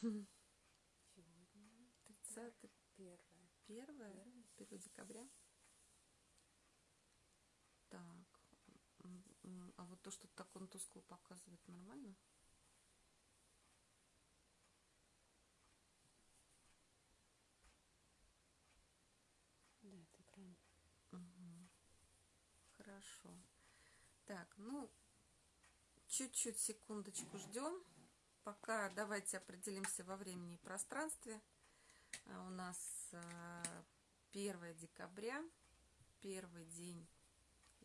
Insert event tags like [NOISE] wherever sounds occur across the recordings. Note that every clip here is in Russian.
Сегодня 30 первое. первое, 1 декабря. Так, а вот то, что так он тускло показывает, нормально? Да, это экран. Мгм. Хорошо. Так, ну, чуть-чуть секундочку ждем. Пока давайте определимся во времени и пространстве. А У нас а, 1 декабря, первый день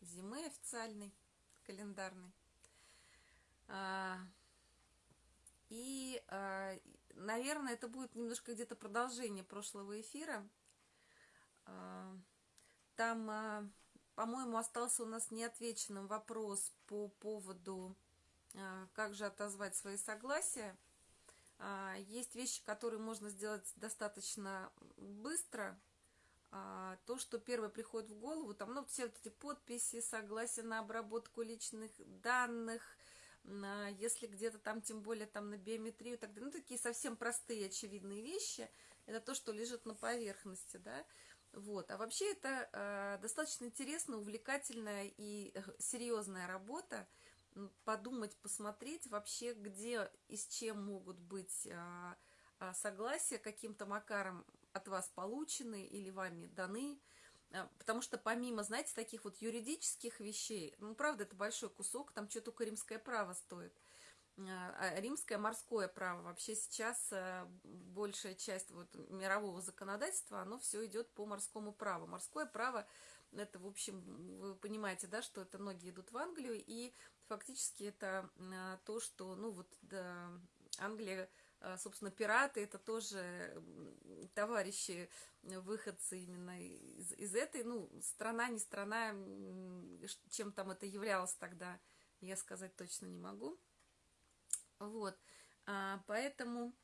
зимы официальный, календарный. А, И, а, наверное, это будет немножко где-то продолжение прошлого эфира. А, Там, по-моему, остался у нас неотвеченным вопрос по поводу, как же отозвать свои согласия. А, Есть вещи, которые можно сделать достаточно быстро. А, То, что первое приходит в голову, там, ну, все вот эти подписи, согласия на обработку личных данных, если где-то там, тем более там на биометрию, так далее, ну, такие совсем простые, очевидные вещи, это то, что лежит на поверхности, да, вот. А вообще это э, достаточно интересная, увлекательная и э, серьезная работа. Подумать, посмотреть вообще, где и с чем могут быть а, а, согласия каким-то макаром от вас получены или вами даны. А, Потому что помимо, знаете, таких вот юридических вещей, ну, правда, это большой кусок, там что только римское право стоит. Римское морское право. Вообще сейчас большая часть вот мирового законодательства, оно все идет по морскому праву. Морское право, это, в общем, вы понимаете, да, что это ноги идут в Англию, и фактически это а, то, что, ну, вот да, Англия, а, собственно, пираты, это тоже товарищи, э, выходцы именно из, из этой, ну, страна, не страна, чем там это являлось тогда, я сказать точно не могу. Вот, а, поэтому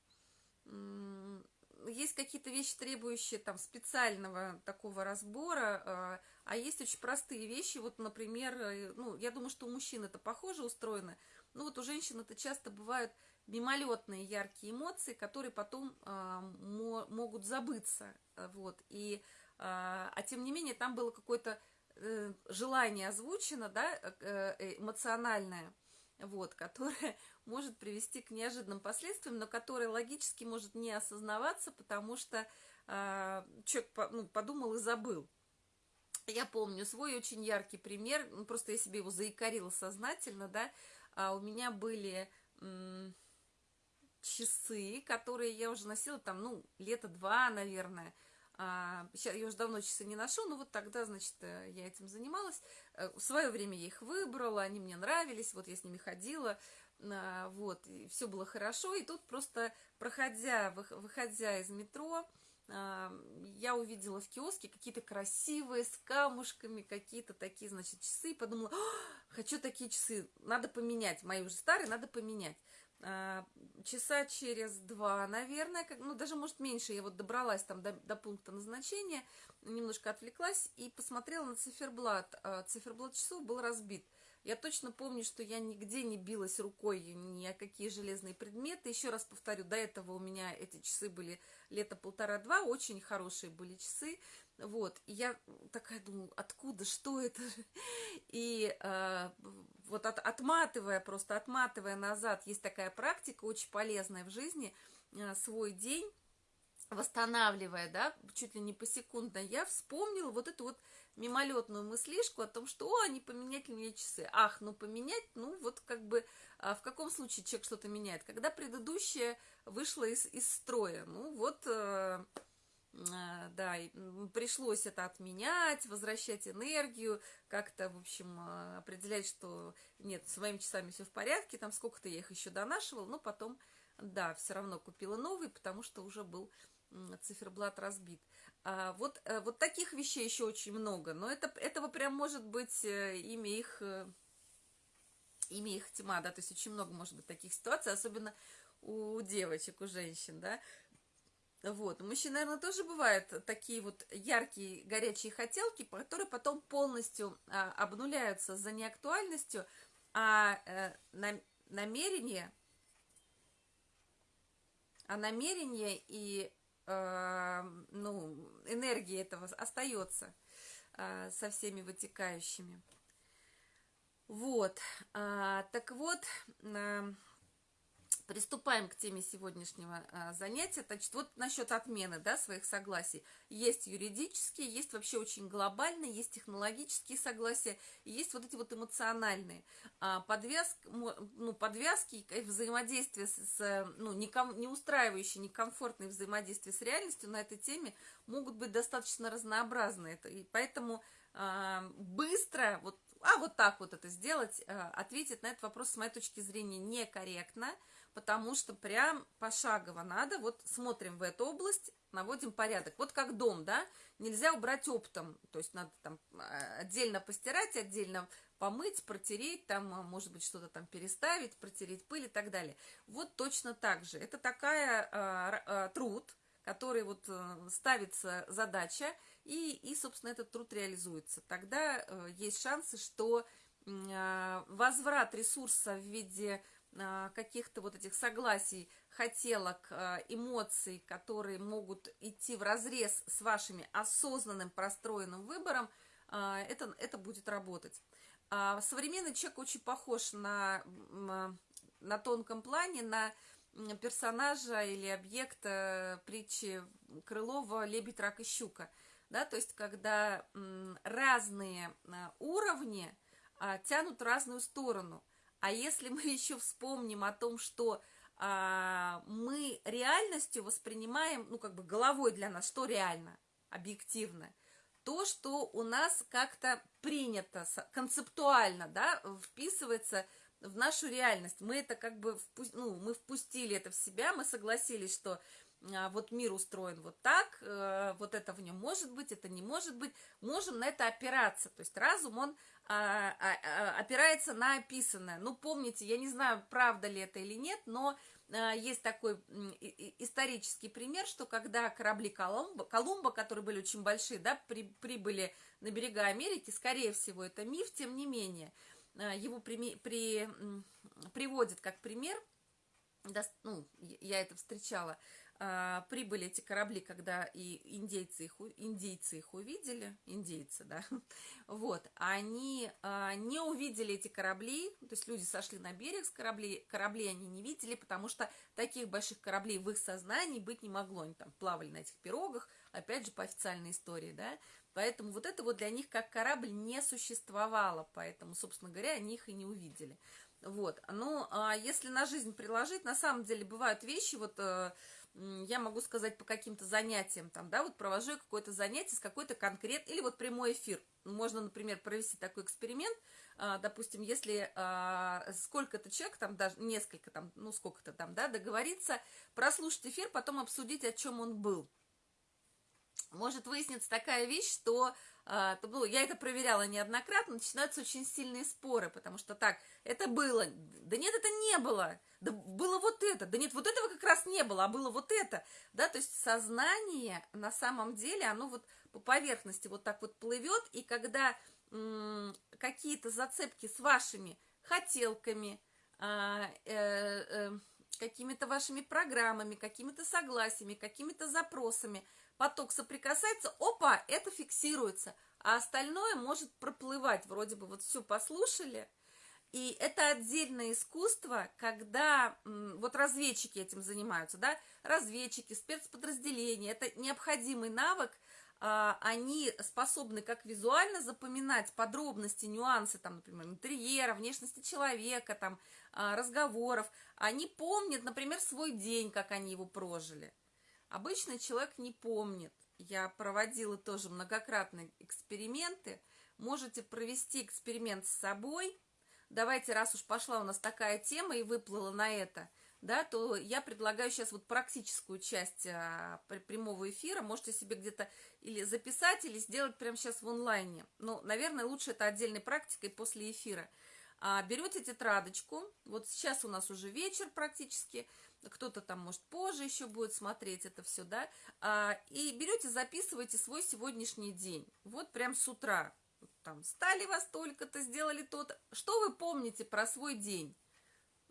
есть какие-то вещи, требующие там специального такого разбора, а, есть очень простые вещи, вот, например, э, ну, я думаю, что у мужчин это похоже устроено, ну, вот у женщин это часто бывают мимолетные яркие эмоции, которые потом а, мо- могут забыться, а, вот, и, а, а тем не менее, там было какое-то э, желание озвучено, да, э, э, эмоциональное, вот, которое [LAUGHS] может привести к неожиданным последствиям, но которое логически может не осознаваться, потому что а, человек ну, подумал и забыл. Я помню свой очень яркий пример, ну, просто я себе его заикарила сознательно, да, а у меня были часы, которые я уже носила там, ну, лето два, наверное, сейчас я уже давно часы не ношу, но вот тогда, значит, э, я этим занималась. Э, В свое время я их выбрала, они мне нравились, вот я с ними ходила, а, вот, все было хорошо. И тут просто, проходя, вых- выходя из метро, я увидела в киоске какие-то красивые, с камушками, какие-то такие, значит, часы, и подумала, «А, хочу такие часы, надо поменять, мои уже старые, надо поменять. А, часа через два, наверное, как, ну, даже, может, меньше, я вот добралась там до, до пункта назначения, немножко отвлеклась и посмотрела на циферблат. А, циферблат часов был разбит. Я точно помню, что я нигде не билась рукой ни о какие железные предметы. Еще раз повторю, до этого у меня эти часы были лето полтора-два, очень хорошие были часы. Вот, и я такая думаю, откуда, что это? [LAUGHS] И э, вот от- отматывая, просто отматывая назад, есть такая практика, очень полезная в жизни, э, свой день, восстанавливая, да, чуть ли не посекундно, я вспомнила вот эту вот мимолетную мыслишку о том, что, о, не поменять ли мне часы. Ах, ну поменять, ну вот как бы, а в каком случае человек что-то меняет? Когда предыдущее вышло из, из строя, ну вот, э, э, да, пришлось это отменять, возвращать энергию, как-то, в общем, э, определять, что нет, с моими часами все в порядке, там сколько-то я их еще донашивала, но потом, да, все равно купила новый, потому что уже был циферблат разбит. А, вот, э, вот таких вещей еще очень много, но это, этого прям может быть э, имя их, э, имя их тьма, да, то есть очень много может быть таких ситуаций, особенно у девочек, у женщин, да. Вот, у мужчин, наверное, тоже бывают такие вот яркие, горячие хотелки, которые потом полностью а, обнуляются за неактуальностью, а э, нам- намерение а намерение и ну, энергия этого остается э, со всеми вытекающими. Вот, а, так вот, а, приступаем к теме сегодняшнего а, занятия. Значит, вот насчет отмены да, своих согласий. Есть юридические, есть вообще очень глобальные, есть технологические согласия, есть вот эти вот эмоциональные. А, подвязки, ну, подвязки и взаимодействие с, ну, не устраивающие, некомфортные взаимодействия с реальностью на этой теме могут быть достаточно разнообразны. Это, и поэтому а, быстро, вот а вот так вот это сделать, ответить на этот вопрос с моей точки зрения некорректно, потому что прям пошагово надо, вот смотрим в эту область, наводим порядок. Вот как дом, да, нельзя убрать оптом, то есть надо там э, отдельно постирать, отдельно помыть, протереть, там, э, может быть, что-то там переставить, протереть пыль и так далее. Вот точно так же. Это такая э, труд, который вот ставится задача, и, и собственно, этот труд реализуется. Тогда э, есть шансы, что э, возврат ресурса в виде э, каких-то вот этих согласий, хотелок, э, эмоций, которые могут идти в разрез с вашими осознанным простроенным выбором, э, это, это будет работать. А современный человек очень похож на, на тонком плане, на персонажа или объекта притчи Крылова «Лебедь, рак и щука» да, то есть когда разные а, уровни а, тянут разную сторону. А если мы [LAUGHS] еще вспомним о том, что а, мы реальностью воспринимаем, ну, как бы головой для нас, что реально, объективно, то, что у нас как-то принято, концептуально, да, вписывается в нашу реальность. Мы это как бы, впу ну, мы впустили это в себя, мы согласились, что вот мир устроен вот так, э, вот это в нем может быть, это не может быть, можем на это опираться. То есть разум, он а, а, опирается на описанное. Ну, помните, я не знаю, правда ли это или нет, но есть такой исторический пример, что когда корабли Колумба, Колумба которые были очень большие, да, при, прибыли на берега Америки, скорее всего, это миф, тем не менее, его при, при, приводит как пример, да, ну, я это встречала, а, прибыли эти корабли, когда и индейцы их, индейцы их увидели, индейцы, да, [LAUGHS] вот, они а, не увидели эти корабли, то есть люди сошли на берег с кораблей, корабли они не видели, потому что таких больших кораблей в их сознании быть не могло, они там плавали на этих пирогах, опять же, по официальной истории, да, поэтому вот это вот для них как корабль не существовало, поэтому, собственно говоря, они их и не увидели. Вот, ну, а если на жизнь приложить, на самом деле бывают вещи, вот, э, я могу сказать по каким-то занятиям, там, да, вот провожу какое-то занятие с какой-то конкрет, или вот прямой эфир. Можно, например, провести такой эксперимент, а, допустим, если а, сколько-то человек, там даже несколько, там, ну, сколько-то там, да, договориться, прослушать эфир, потом обсудить, о чем он был. Может выясниться такая вещь, что а, ну, я это проверяла неоднократно, начинаются очень сильные споры, потому что так, это было, да нет, это не было, да было вот это, да нет, вот этого как раз не было, а было вот это, да, то есть сознание на самом деле, оно вот по поверхности вот так вот плывет, и когда какие-то зацепки с вашими хотелками, а, э, какими-то вашими программами, какими-то согласиями, какими-то запросами – поток соприкасается, опа, это фиксируется, а остальное может проплывать, вроде бы вот все послушали, и это отдельное искусство, когда вот разведчики этим занимаются, да, разведчики, спецподразделения, это необходимый навык, а, они способны как визуально запоминать подробности, нюансы, там, например, интерьера, внешности человека, там, разговоров, они помнят, например, свой день, как они его прожили. Обычный человек не помнит. Я проводила тоже многократные эксперименты. Можете провести эксперимент с собой. Давайте, раз уж пошла у нас такая тема и выплыла на это, да, то я предлагаю сейчас вот практическую часть а, прямого эфира. Можете себе где-то или записать, или сделать прямо сейчас в онлайне. Ну, наверное, лучше это отдельной практикой после эфира. А, берете тетрадочку, вот сейчас у нас уже вечер практически, кто-то там, может, позже еще будет смотреть это все, да, а, и берете, записываете свой сегодняшний день, вот прям с утра, там, стали вас только-то, сделали то-то, что вы помните про свой день?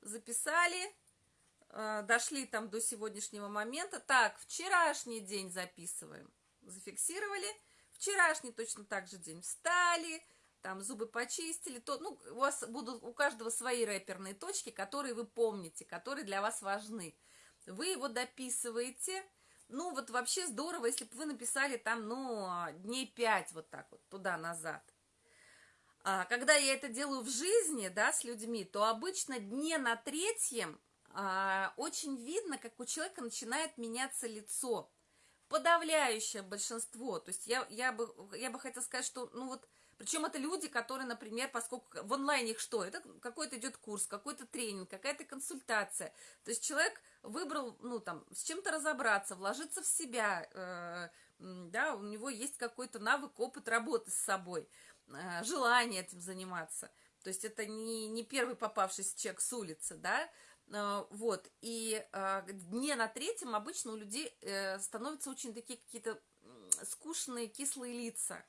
Записали, э, дошли там до сегодняшнего момента. Так, вчерашний день записываем. Зафиксировали. Вчерашний точно так же день. Встали, там зубы почистили. То, ну, у вас будут у каждого свои рэперные точки, которые вы помните, которые для вас важны. Вы его дописываете. Ну, вот вообще здорово, если бы вы написали там, ну, дней пять вот так вот, туда-назад. А, когда я это делаю в жизни, да, с людьми, то обычно дне на третьем а, очень видно, как у человека начинает меняться лицо. Подавляющее большинство. То есть я, я, бы, я бы хотела сказать, что, ну вот, причем это люди, которые, например, поскольку в онлайне их что? Это какой-то идет курс, какой-то тренинг, какая-то консультация. То есть человек выбрал, ну там, с чем-то разобраться, вложиться в себя, э, да, у него есть какой-то навык, опыт работы с собой. Э, желание этим заниматься. То есть это не, не первый попавшийся человек с улицы, да, э, вот, и э, дне на третьем обычно у людей становятся очень такие какие-то скучные, кислые лица.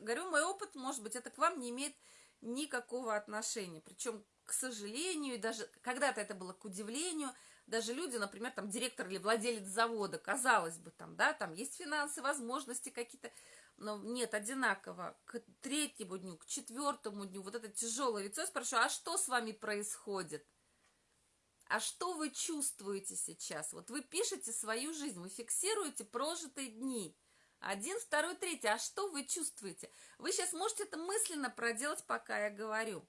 Говорю, мой опыт, может быть, это к вам не имеет никакого отношения. Причем, к сожалению, даже когда-то это было к удивлению, даже люди, например, там директор или владелец завода, казалось бы, там, да, там есть финансы, возможности какие-то, но нет, одинаково, к третьему дню, к четвертому дню, вот это тяжелое лицо, я спрашиваю, а что с вами происходит? А что вы чувствуете сейчас? Вот вы пишете свою жизнь, вы фиксируете прожитые дни. Один, второй, третий. А что вы чувствуете? Вы сейчас можете это мысленно проделать, пока я говорю.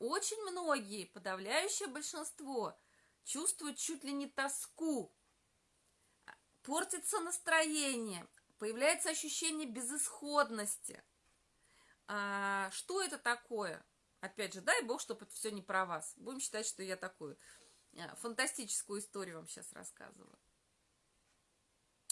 Очень многие, подавляющее большинство, чувствуют чуть ли не тоску, портится настроение, появляется ощущение безысходности. А, что это такое? Опять же, дай бог, чтобы это все не про вас. Будем считать, что я такую а, фантастическую историю вам сейчас рассказываю.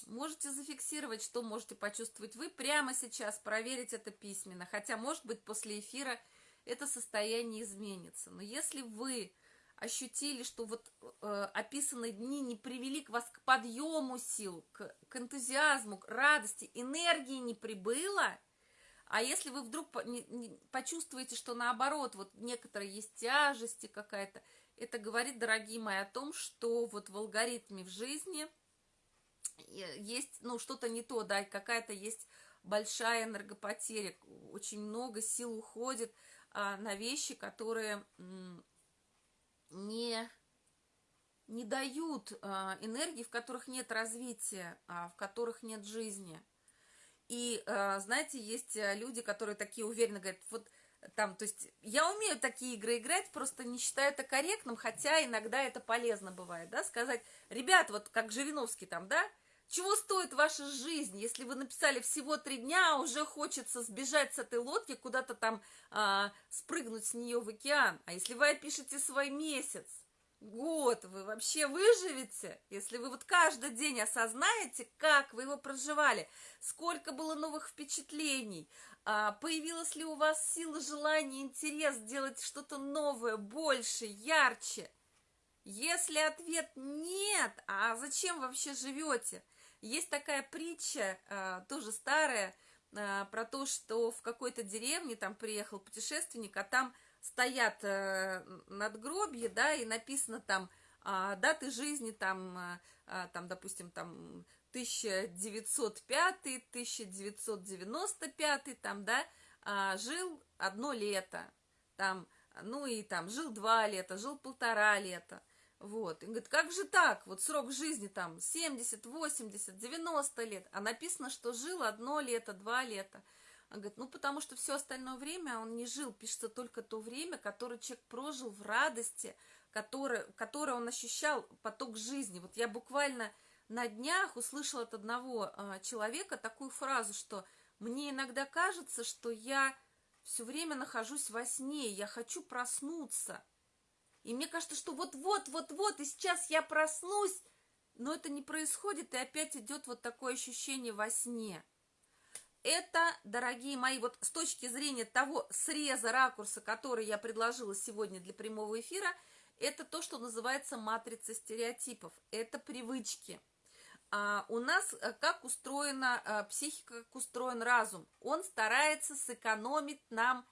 Можете зафиксировать, что можете почувствовать вы прямо сейчас, проверить это письменно. Хотя, может быть, после эфира это состояние изменится. Но если вы ощутили, что вот э, описанные дни не привели к вас к подъему сил, к, к энтузиазму, к радости, энергии не прибыло, а если вы вдруг по, не, не, почувствуете, что наоборот, вот некоторые есть тяжести какая-то, это говорит, дорогие мои, о том, что вот в алгоритме в жизни есть, ну, что-то не то, да, какая-то есть большая энергопотеря, очень много сил уходит а, на вещи, которые не, не дают а, энергии, в которых нет развития, а, в которых нет жизни. И, а, знаете, есть э, люди, которые такие уверенно говорят, вот там, то есть я умею такие игры играть, просто не считаю это корректным, хотя иногда это полезно бывает, да, сказать, ребят, вот как Жириновский там, да, чего стоит ваша жизнь, если вы написали всего три дня, а уже хочется сбежать с этой лодки, куда-то там а, спрыгнуть с нее в океан. А если вы опишете свой месяц, год, вы вообще выживете, если вы вот каждый день осознаете, как вы его проживали, сколько было новых впечатлений, а, появилась ли у вас сила, желание, интерес делать что-то новое, больше, ярче. Если ответ нет, а зачем вообще живете? Есть такая притча, а, тоже старая, а, про то, что в какой-то деревне там приехал путешественник, а там стоят э, надгробья, да, и написано там а, даты жизни, там, там, допустим, там 1905, 1995, там, да, жил одно лето, там, ну и там жил два лета, жил полтора лета. Вот. И говорит, как же так? Вот срок жизни там 70, 80, 90 лет. А написано, что жил одно лето, два лета. Он говорит, ну потому что все остальное время он не жил. Пишется только то время, которое человек прожил в радости, которое, которое он ощущал поток жизни. Вот я буквально на днях услышала от одного а, человека такую фразу, что мне иногда кажется, что я все время нахожусь во сне, я хочу проснуться. И мне кажется, что вот-вот, вот-вот, и сейчас я проснусь, но это не происходит, и опять идет вот такое ощущение во сне. Это, дорогие мои, вот с точки зрения того среза ракурса, который я предложила сегодня для прямого эфира, это то, что называется матрица стереотипов. Это привычки. А у нас э, как устроена а, психика, как устроен разум. Он старается сэкономить нам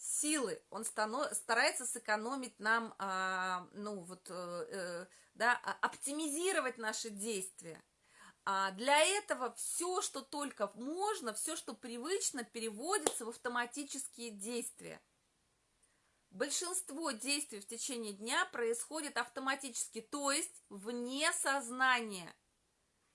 силы, он стано, старается сэкономить нам, а, ну вот, э, э, да, а, оптимизировать наши действия. А для этого все, что только можно, все, что привычно, переводится в автоматические действия. Большинство действий в течение дня происходит автоматически, то есть вне сознания,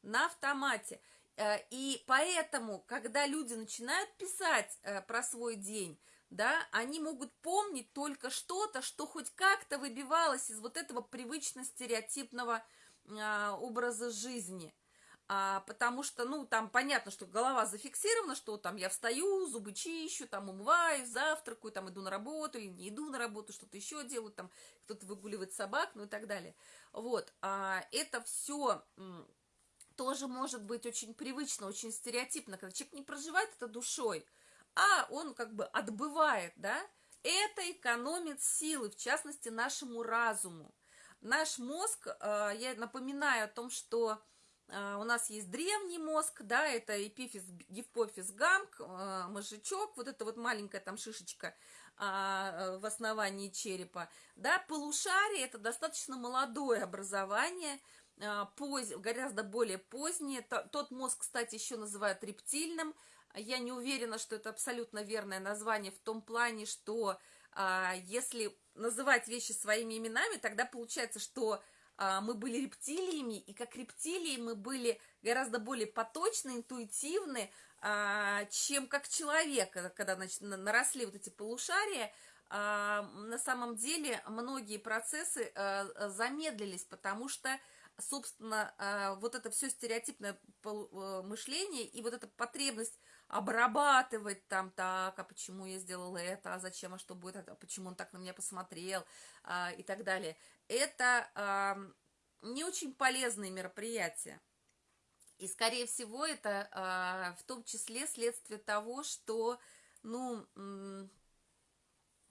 на автомате. Э, и поэтому, когда люди начинают писать про свой день, да, они могут помнить только что-то, что хоть как-то выбивалось из вот этого привычно-стереотипного а, образа жизни – а, потому что, ну, там понятно, что голова зафиксирована, что там я встаю, зубы чищу, там умываюсь, завтракаю, там иду на работу или не иду на работу, что-то еще делаю, там кто-то выгуливает собак, ну и так далее. Вот, а, это все тоже может быть очень привычно, очень стереотипно, когда человек не проживает это душой, а он как бы отбывает, да, это экономит силы, в частности, нашему разуму. Наш мозг, а, я напоминаю о том, что а, у нас есть древний мозг, да, это эпифиз, гипофиз, гамк, а, мозжечок, вот эта вот маленькая там шишечка а, в основании черепа, да, полушарие это достаточно молодое образование, поз, гораздо более позднее, тот мозг, кстати, еще называют рептильным, я не уверена, что это абсолютно верное название в том плане, что если называть вещи своими именами, тогда получается, что а, мы были рептилиями, и как рептилии мы были гораздо более поточны, интуитивны, а, чем как человек, когда значит, наросли вот эти полушария, а, на самом деле многие процессы замедлились, потому что, собственно, вот это все стереотипное э, мышление и вот эта потребность обрабатывать там так, а почему я сделала это, а зачем, а что будет, а почему он так на меня посмотрел а, и так далее. Это а, не очень полезные мероприятия. И, скорее всего, это а, в том числе следствие того, что, ну,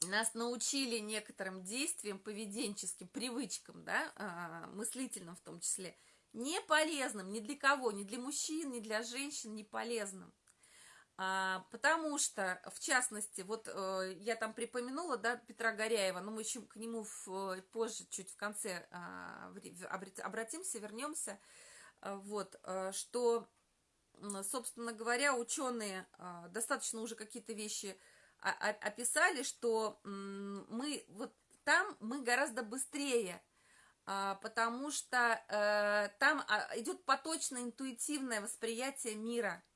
нас научили некоторым действиям, поведенческим привычкам, да, а, мыслительным в том числе, не полезным ни для кого, ни для мужчин, ни для женщин, не полезным. А, потому что, в частности, вот э, я там припомянула, да, Петра Горяева, но мы еще к нему в, позже, чуть в конце э, обратимся, вернемся, э, вот, э, что, собственно говоря, ученые э, достаточно уже какие-то вещи описали, что мы вот там мы гораздо быстрее, э, потому что э, там а, идет поточное интуитивное восприятие мира –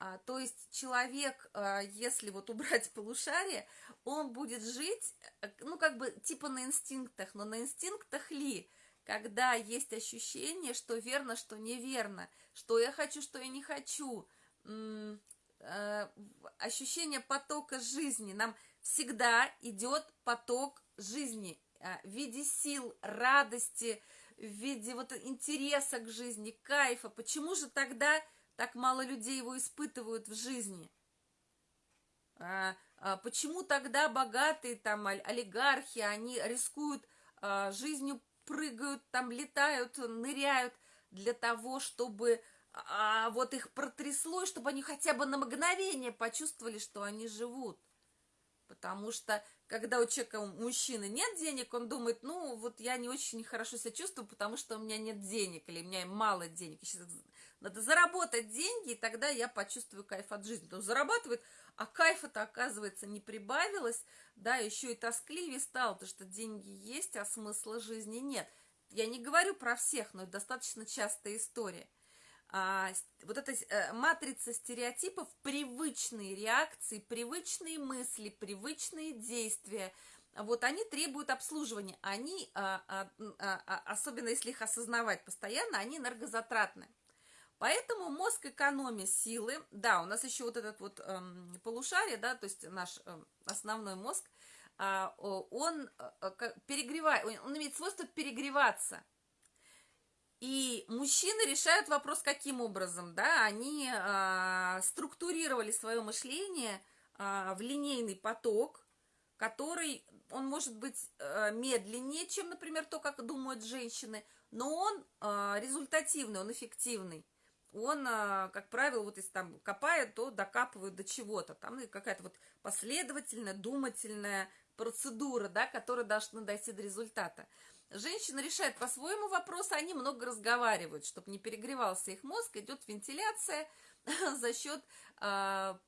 а, то есть человек, а, если вот убрать [LAUGHS] полушарие, он будет жить, э, ну, как бы, типа на инстинктах, но на инстинктах ли, когда есть ощущение, что верно, что неверно, что я хочу, что я не хочу, э, ощущение потока жизни. Нам всегда идет поток жизни э, в виде сил, радости, в виде вот интереса к жизни, кайфа. Почему же тогда так мало людей его испытывают в жизни? А, а почему тогда богатые там олигархи, они рискуют а, жизнью, прыгают, там летают, ныряют для того, чтобы а, вот их протрясло, и чтобы они хотя бы на мгновение почувствовали, что они живут. Потому что, когда у человека, у мужчины нет денег, он думает, ну, вот я не очень хорошо себя чувствую, потому что у меня нет денег, или у меня мало денег. Сейчас надо заработать деньги, и тогда я почувствую кайф от жизни. То зарабатывает, а кайфа-то, оказывается, не прибавилось, да, еще и тоскливее стало, потому что деньги есть, а смысла жизни нет. Я не говорю про всех, но это достаточно частая история. А, вот эта а, матрица стереотипов, привычные реакции, привычные мысли, привычные действия, вот они требуют обслуживания. Они, а, а, а, особенно если их осознавать постоянно, они энергозатратны. Поэтому мозг экономия силы, да, у нас еще вот этот вот эм, полушарие, да, то есть наш э, основной мозг, э, он э, перегревает, он имеет свойство перегреваться. И мужчины решают вопрос каким образом, да, они э, структурировали свое мышление э, в линейный поток, который, он может быть э, медленнее, чем, например, то, как думают женщины, но он э, результативный, он эффективный. Он, а, как правило, вот если там копает, то докапывают до чего-то. Там ну, какая-то вот последовательная, думательная процедура, да, которая должна дойти до результата. Женщина решает по-своему вопрос, они много разговаривают, чтобы не перегревался их мозг, идет вентиляция [LAUGHS] за счет а,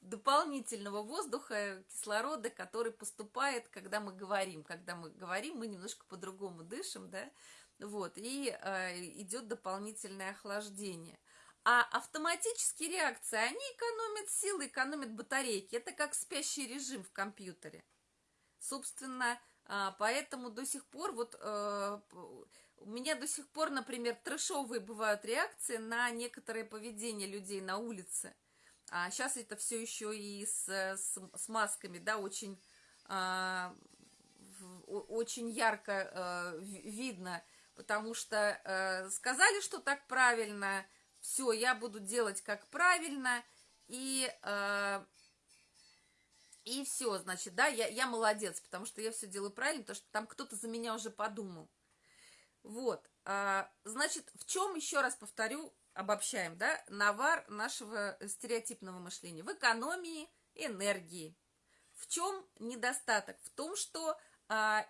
дополнительного воздуха, кислорода, который поступает, когда мы говорим. Когда мы говорим, мы немножко по-другому дышим, да, вот, и э, идет дополнительное охлаждение. А автоматические реакции, они экономят силы, экономят батарейки. Это как спящий режим в компьютере. Собственно, э, поэтому до сих пор вот э, у меня до сих пор, например, трэшовые бывают реакции на некоторое поведение людей на улице. А сейчас это все еще и с, с, с масками, да, очень, э, очень ярко э, видно потому что э, сказали, что так правильно, все, я буду делать как правильно, и, э, и все, значит, да, я, я молодец, потому что я все делаю правильно, потому что там кто-то за меня уже подумал. Вот, э, значит, в чем, еще раз повторю, обобщаем, да, навар нашего стереотипного мышления? В экономии энергии. В чем недостаток? В том, что э,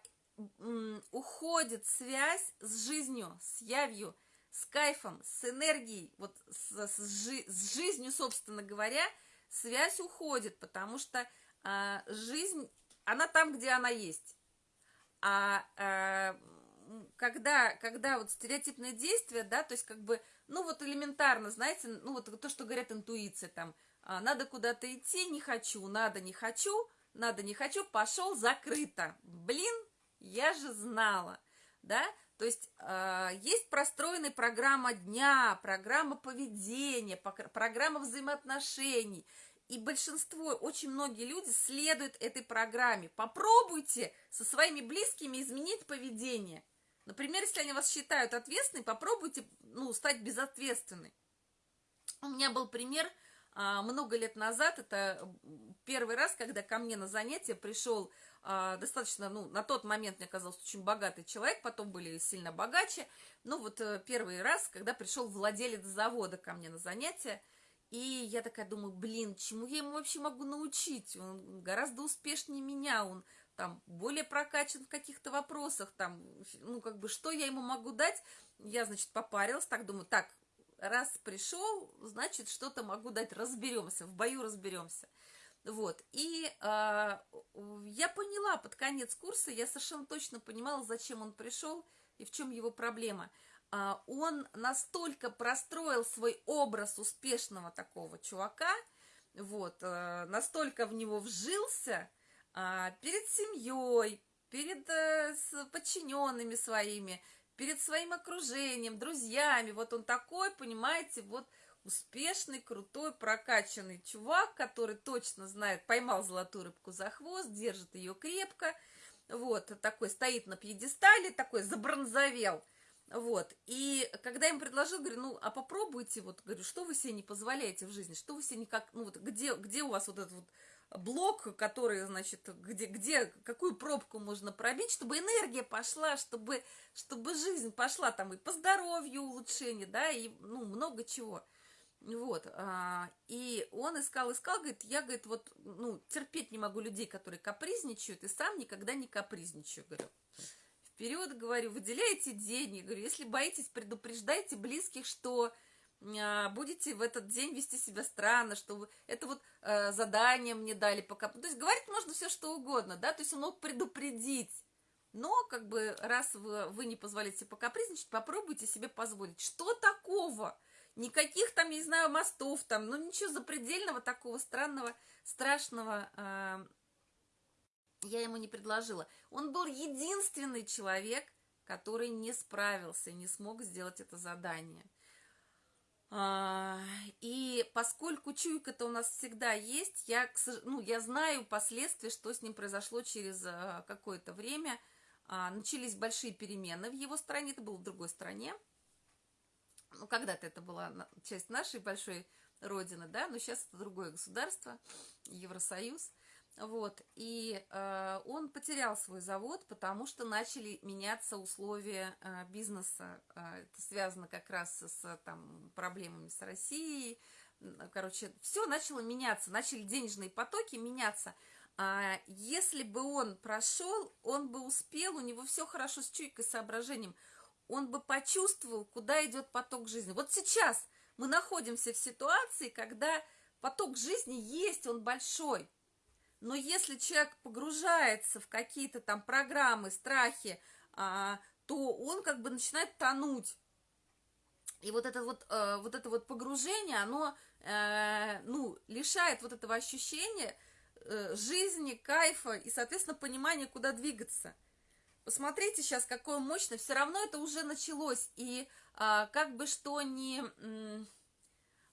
уходит связь с жизнью, с явью, с кайфом, с энергией, вот с, с, жи, с жизнью, собственно говоря, связь уходит, потому что а, жизнь, она там, где она есть. А, а когда, когда вот стереотипное действие, да, то есть как бы, ну вот элементарно, знаете, ну вот то, что говорят интуиция, там, а, надо куда-то идти, не хочу, надо, не хочу, надо, не хочу, пошел, закрыто. Блин, я же знала, да, то есть э, есть простроенная программа дня, программа поведения, программа взаимоотношений, и большинство, очень многие люди следуют этой программе. Попробуйте со своими близкими изменить поведение. Например, если они вас считают ответственной, попробуйте ну, стать безответственной. У меня был пример а, много лет назад, это первый раз, когда ко мне на занятие пришел достаточно, ну, на тот момент мне казался очень богатый человек, потом были сильно богаче. Ну, вот э, первый раз, когда пришел владелец завода ко мне на занятия, и я такая думаю, блин, чему я ему вообще могу научить? Он гораздо успешнее меня, он там более прокачан в каких-то вопросах, там, ну, как бы, что я ему могу дать? Я, значит, попарилась, так думаю, так, раз пришел, значит, что-то могу дать, разберемся, в бою разберемся. Вот, и э, я поняла под конец курса, я совершенно точно понимала, зачем он пришел и в чем его проблема. Э, он настолько простроил свой образ успешного такого чувака, вот, э, настолько в него вжился э, перед семьей, перед э, с подчиненными своими, перед своим окружением, друзьями. Вот он такой, понимаете, вот успешный, крутой, прокачанный чувак, который точно знает, поймал золотую рыбку за хвост, держит ее крепко, вот, такой стоит на пьедестале, такой забронзовел, вот, и когда я им предложил, говорю, ну, а попробуйте, вот, говорю, что вы себе не позволяете в жизни, что вы себе никак, ну, вот, где, где у вас вот этот вот блок, который, значит, где, где, какую пробку можно пробить, чтобы энергия пошла, чтобы, чтобы жизнь пошла там и по здоровью улучшение, да, и, ну, много чего. Вот, а, и он искал, искал, говорит, я, говорит, вот, ну, терпеть не могу людей, которые капризничают, и сам никогда не капризничаю, говорю. Вперед, говорю, выделяйте деньги, говорю, если боитесь, предупреждайте близких, что а, будете в этот день вести себя странно, что вы, это вот а, задание мне дали пока. То есть говорить можно все что угодно, да, то есть он мог предупредить. Но, как бы, раз вы, вы не позволяете покапризничать, попробуйте себе позволить. Что такого? Никаких там, не знаю, мостов там, ну ничего запредельного такого странного, страшного э, я ему не предложила. Он был единственный человек, который не справился, не смог сделать это задание. А, и поскольку чуйка-то у нас всегда есть, я, ну, я знаю последствия, что с ним произошло через а, какое-то время. А, начались большие перемены в его стране, это было в другой стране ну, когда-то это была часть нашей большой родины, да, но сейчас это другое государство, Евросоюз. Вот, и э, он потерял свой завод, потому что начали меняться условия э, бизнеса. Э, это связано как раз с там, проблемами с Россией. Короче, все начало меняться, начали денежные потоки меняться. А если бы он прошел, он бы успел, у него все хорошо с чуйкой, соображением. Он бы почувствовал, куда идет поток жизни. Вот сейчас мы находимся в ситуации, когда поток жизни есть, он большой. Но если человек погружается в какие-то там программы, страхи, а, то он как бы начинает тонуть. И вот это вот, э, вот это вот погружение, оно, э, ну, лишает вот этого ощущения э, жизни, кайфа и, соответственно, понимания, куда двигаться. Посмотрите сейчас, какое мощное, все равно это уже началось, и а, как бы что ни,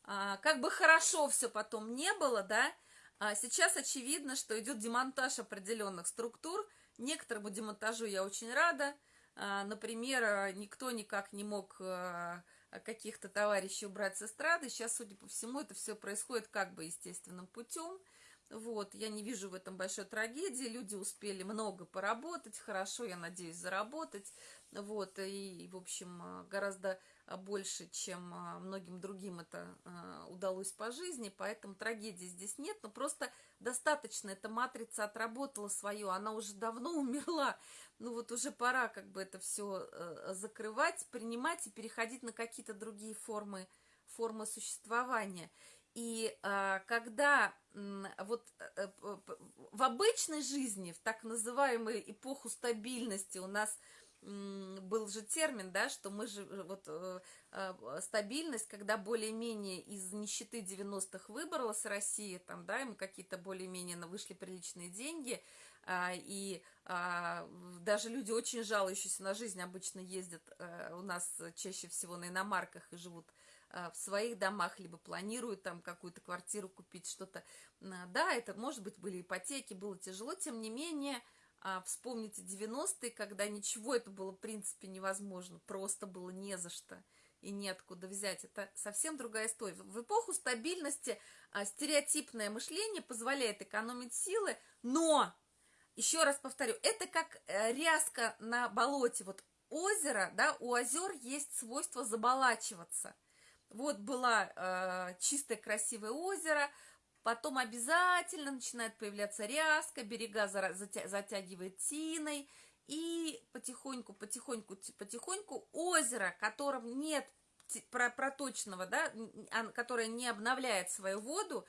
а, как бы хорошо все потом не было, да, а сейчас очевидно, что идет демонтаж определенных структур. Некоторому демонтажу я очень рада. А, например, никто никак не мог а, каких-то товарищей убрать с эстрады. Сейчас, судя по всему, это все происходит как бы естественным путем. Вот, я не вижу в этом большой трагедии. Люди успели много поработать, хорошо, я надеюсь, заработать. Вот, и, в общем, гораздо а, больше, чем а, многим другим это а, удалось по жизни, поэтому трагедии здесь нет, но просто достаточно, эта матрица отработала свое, она уже давно [LAUGHS] умерла, ну вот уже пора как бы это все э, закрывать, принимать и переходить на какие-то другие формы, формы существования. И когда вот э, в обычной жизни, в так называемую эпоху стабильности у нас был же термин, да, что мы же, э, вот, э, э, стабильность, когда более-менее из нищеты 90-х выбралась Россия, там, да, и мы какие-то более-менее вышли приличные деньги, а, и а, даже люди, очень жалующиеся на жизнь, обычно ездят у нас чаще всего на иномарках и живут в своих домах, либо планируют там какую-то квартиру купить, что-то. Да, это, может быть, были ипотеки, было тяжело, тем не менее, а, вспомните 90-е, когда ничего это было в принципе невозможно, просто было не за что и неоткуда взять. Это совсем другая история. В эпоху стабильности а, стереотипное мышление позволяет экономить силы, но, еще раз повторю, это как э, ряска на болоте. Вот озеро, да, у озер есть свойство заболачиваться. Вот было э, чистое красивое озеро, Потом обязательно начинает появляться ряска, берега затягивает тиной, и потихоньку, потихоньку, потихоньку озеро, которым нет проточного, да, которое не обновляет свою воду,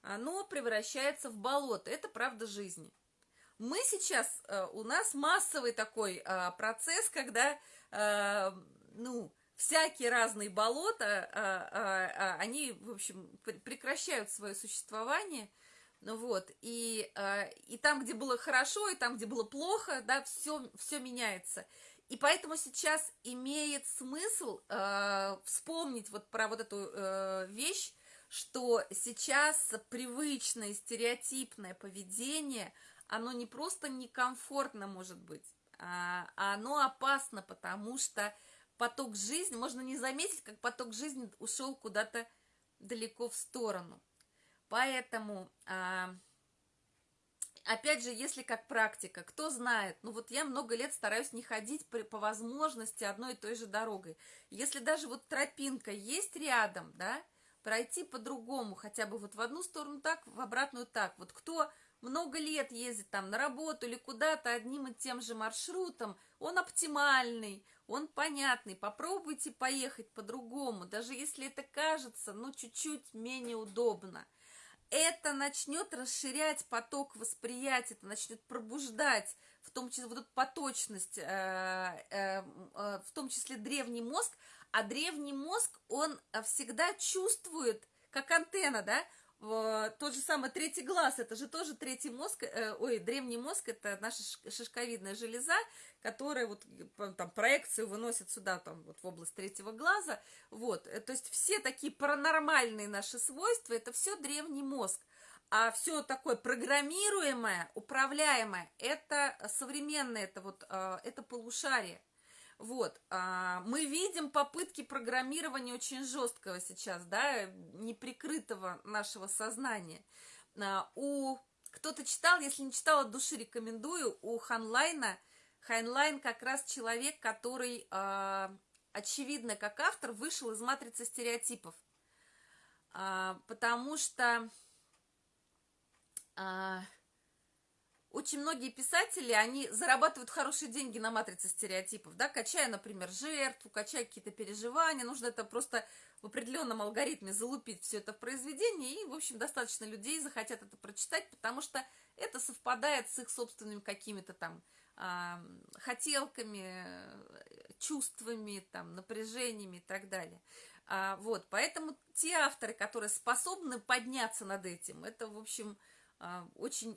оно превращается в болото. Это правда жизни. Мы сейчас, э, у нас массовый такой э, процесс, когда, э, ну, всякие разные болота, а, а, а, они, в общем, прекращают свое существование, ну вот, и, и там, где было хорошо, и там, где было плохо, да, все, все меняется. И поэтому сейчас имеет смысл вспомнить вот про вот эту э, вещь, что сейчас привычное стереотипное поведение, оно не просто некомфортно может быть, а оно опасно, потому что поток жизни, можно не заметить, как поток жизни ушел куда-то далеко в сторону. Поэтому, а, опять же, если как практика, кто знает, ну вот я много лет стараюсь не ходить при, по возможности одной и той же дорогой. Если даже вот тропинка есть рядом, да, пройти по-другому, хотя бы вот в одну сторону так, в обратную так. Вот кто много лет ездит там на работу или куда-то одним и тем же маршрутом, он оптимальный, он понятный. Попробуйте поехать по-другому, даже если это кажется, ну, чуть-чуть менее удобно. Это начнет расширять поток восприятия, это начнет пробуждать, в том числе вот эту поточность, э, э, э, в том числе древний мозг, а древний мозг, он всегда чувствует, как антенна, да, тот же самый третий глаз, это же тоже третий мозг, э, ой, древний мозг, это наша шишковидная железа, которая вот там проекцию выносит сюда, там вот в область третьего глаза, вот, э, то есть все такие паранормальные наши свойства, это все древний мозг, а все такое программируемое, управляемое, это современное, это вот, э, это полушарие, вот, а, мы видим попытки программирования очень жесткого сейчас, да, неприкрытого нашего сознания. А, у Кто-то читал, если не читал, от души рекомендую. У Ханлайна, Хайнлайн как раз человек, который, э, очевидно, как автор, вышел из матрицы стереотипов. Э, потому что э, очень многие писатели, они зарабатывают хорошие деньги на матрице стереотипов, да, качая, например, жертву, качая какие-то переживания, нужно это просто в определенном алгоритме залупить все это в произведение, и, в общем, достаточно людей захотят это прочитать, потому что это совпадает с их собственными какими-то там э, хотелками, чувствами, там, напряжениями и так далее. А, вот, поэтому те авторы, которые способны подняться над этим, это, в общем, очень,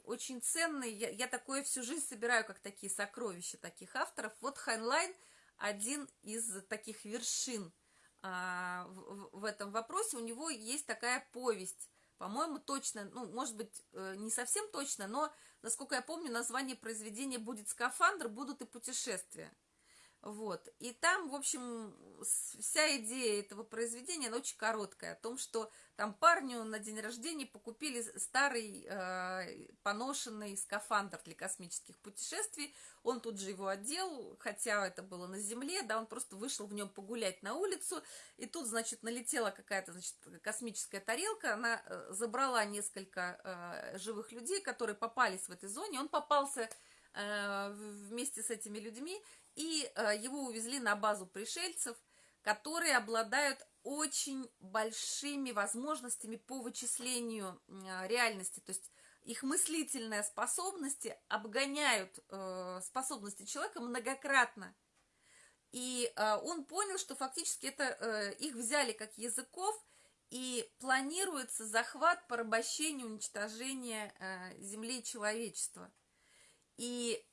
очень ценный. Я, я такое всю жизнь собираю, как такие сокровища таких авторов. Вот Хайнлайн один из таких вершин а, в, в этом вопросе. У него есть такая повесть, по-моему, точно, ну, может быть, э, не совсем точно, но, насколько я помню, название произведения будет «Скафандр», будут и путешествия. Вот. И там, в общем, вся идея этого произведения, она очень короткая, о том, что там парню на день рождения покупили старый э, поношенный скафандр для космических путешествий, он тут же его одел, хотя это было на земле, да, он просто вышел в нем погулять на улицу, и тут, значит, налетела какая-то, значит, космическая тарелка, она э, забрала несколько э, живых людей, которые попались в этой зоне, он попался э, вместе с этими людьми, и э, его увезли на базу пришельцев, которые обладают очень большими возможностями по вычислению э, реальности, то есть их мыслительные способности обгоняют э, способности человека многократно. И он понял, что фактически это их взяли как языков, и планируется захват, порабощение, уничтожение Земли и человечества. И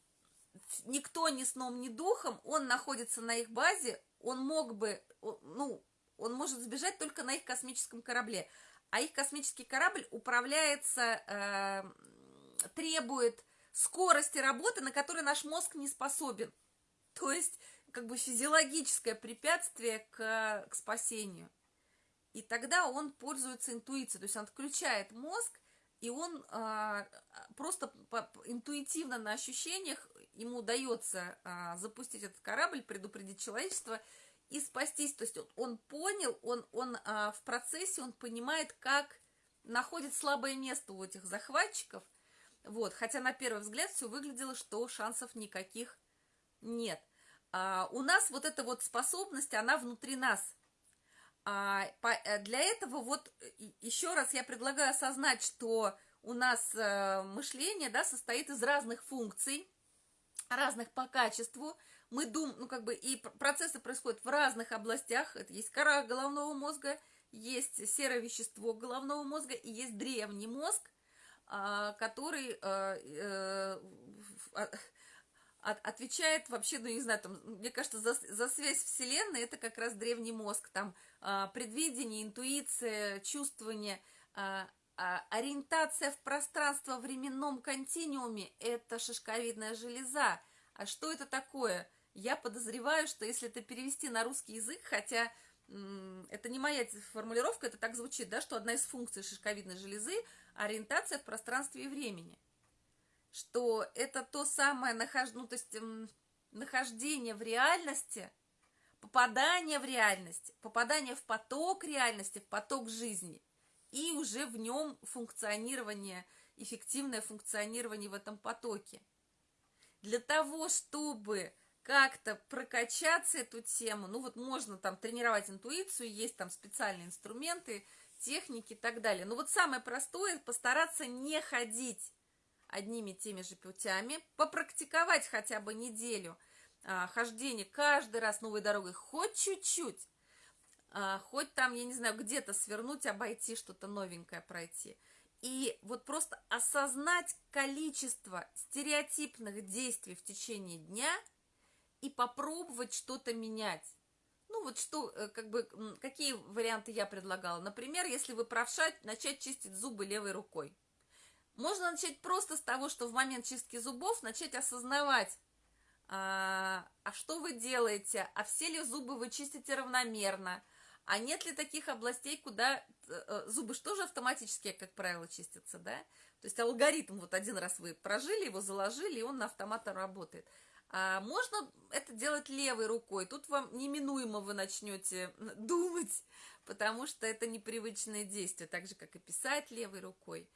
никто ни сном, ни духом, он находится на их базе, он мог бы, ну, он может сбежать только на их космическом корабле. А их космический корабль управляется, э, требует скорости работы, на которой наш мозг не способен. То есть, как бы физиологическое препятствие к, к спасению. И тогда он пользуется интуицией, то есть он отключает мозг, и он э, просто по, интуитивно на ощущениях ему удается а, запустить этот корабль, предупредить человечество и спастись. То есть он, он понял, он, он а, в процессе, он понимает, как находит слабое место у этих захватчиков. Вот, хотя на первый взгляд все выглядело, что шансов никаких нет. А, у нас вот эта вот способность, она внутри нас. А, по, э, для этого вот еще раз я предлагаю осознать, что у нас а, мышление да, состоит из разных функций разных по качеству. Мы думаем, ну как бы и процессы происходят в разных областях. Это есть кора головного мозга, есть серое вещество головного мозга и есть древний мозг, а, который а, э, а, отвечает вообще, ну не знаю, там, мне кажется, за, за связь Вселенной это как раз древний мозг, там предвидение, интуиция, чувствование, а, ориентация в пространство-временном континууме – это шишковидная железа. А что это такое? Я подозреваю, что если это перевести на русский язык, хотя это не моя формулировка, это так звучит, да, что одна из функций шишковидной железы – ориентация в пространстве и времени. Что это то самое нахож... ну, то есть, нахождение в реальности, попадание в реальность, попадание в поток реальности, в поток жизни – и уже в нем функционирование, эффективное функционирование в этом потоке. Для того, чтобы как-то прокачаться эту тему, ну вот можно там тренировать интуицию, есть там специальные инструменты, техники и так далее. Но вот самое простое – постараться не ходить одними и теми же путями, попрактиковать хотя бы неделю а, хождения каждый раз новой дорогой, хоть чуть-чуть, а, хоть там, я не знаю, где-то свернуть, обойти, что-то новенькое пройти. И вот просто осознать количество стереотипных действий в течение дня и попробовать что-то менять. Ну вот что, э, как бы, какие варианты я предлагала. Например, если вы правша, начать чистить зубы левой рукой. Можно начать просто с того, что в момент чистки зубов начать осознавать, а, а что вы делаете, а все ли зубы вы чистите равномерно, а нет ли таких областей, куда э, э, зубы же автоматически, как правило, чистятся, да? То есть алгоритм, вот один раз вы прожили его, заложили, и он на автомат работает. А можно это делать левой рукой. Тут вам неминуемо вы начнете думать, потому что это непривычное действие, так же, как и писать левой рукой.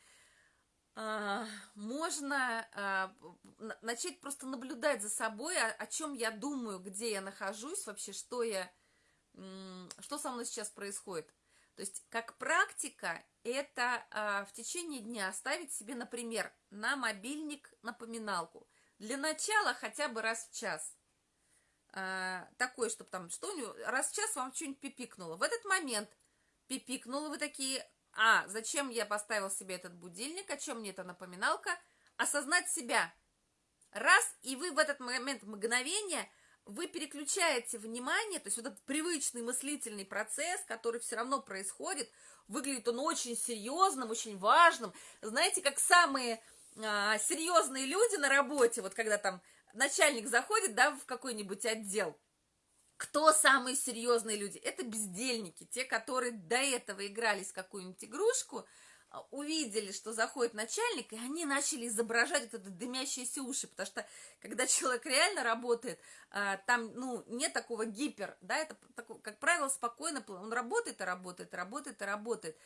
А, можно а, начать просто наблюдать за собой, о, чем я думаю, где я нахожусь, вообще, что я, что со мной сейчас происходит. То есть, как практика, это а, в течение дня оставить себе, например, на мобильник напоминалку. Для начала хотя бы раз в час. Такой, чтобы там что раз в час вам что-нибудь пипикнуло. В этот момент пипикнуло, вы такие, а, зачем я поставил себе этот будильник, о чем мне эта напоминалка? Осознать себя. Раз, и вы в этот момент мгновения вы переключаете внимание, то есть вот этот привычный мыслительный процесс, который все равно происходит, выглядит он очень серьезным, очень важным. Знаете, как самые а, серьезные люди на работе, вот когда там начальник заходит, да, в какой-нибудь отдел, кто самые серьезные люди? Это бездельники, те, которые до этого игрались в какую-нибудь игрушку, а, увидели, что заходит начальник, и они начали изображать вот это дымящиеся уши, потому что когда человек реально работает, а, там, ну, нет такого гипер, да, это, как правило, спокойно, он работает и работает, работает и работает,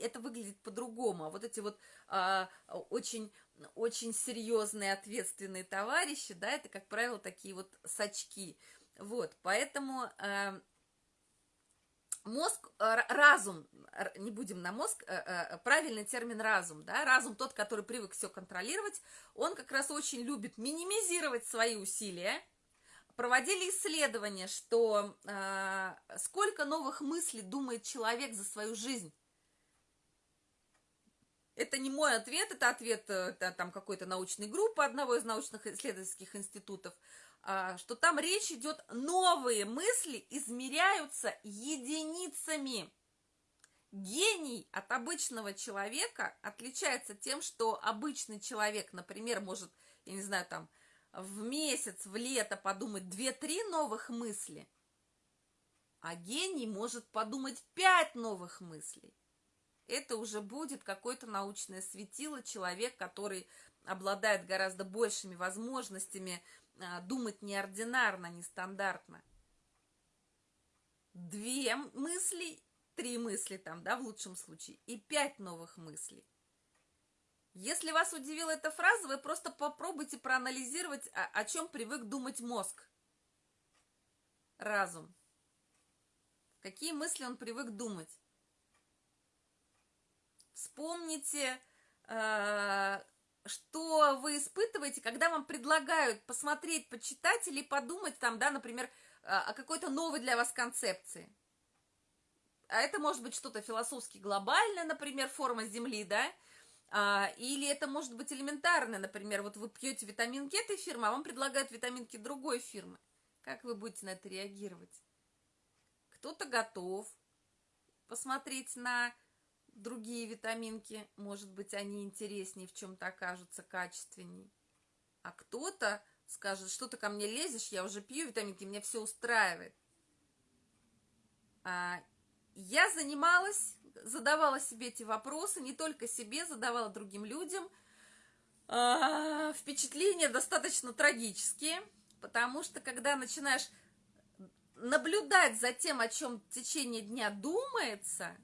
это выглядит по-другому, а вот эти вот а, очень, очень серьезные, ответственные товарищи, да, это, как правило, такие вот сачки, вот, поэтому мозг, э, разум, не будем на мозг, э, э, правильный термин разум, да, разум тот, который привык все контролировать, он как раз очень любит минимизировать свои усилия. Проводили исследования, что сколько новых мыслей думает человек за свою жизнь. Это не мой ответ, это ответ там какой-то научной группы одного из научных исследовательских институтов. А, что там речь идет, новые мысли измеряются единицами. Гений от обычного человека отличается тем, что обычный человек, например, может, я не знаю, там, в месяц, в лето подумать 2-3 новых мысли, а гений может подумать 5 новых мыслей. Это уже будет какое-то научное светило, человек, который обладает гораздо большими возможностями думать неординарно, нестандартно. Две мысли, три мысли там, да, в лучшем случае, и пять новых мыслей. Если вас удивила эта фраза, вы просто попробуйте проанализировать, о, о чем привык думать мозг. Разум. Какие мысли он привык думать. Вспомните, э, что вы испытываете, когда вам предлагают посмотреть, почитать или подумать там, да, например, о какой-то новой для вас концепции. А это может быть что-то философски глобальное, например, форма Земли, да, а, или это может быть элементарное, например, вот вы пьете витаминки этой фирмы, а вам предлагают витаминки другой фирмы. Как вы будете на это реагировать? Кто-то готов посмотреть на другие витаминки, может быть, они интереснее, в чем-то окажутся качественней. А кто-то скажет, что ты ко мне лезешь, я уже пью витаминки, меня все устраивает. А, я занималась, задавала себе эти вопросы, не только себе, задавала другим людям. А, впечатления достаточно трагические, потому что когда начинаешь наблюдать за тем, о чем в течение дня думается,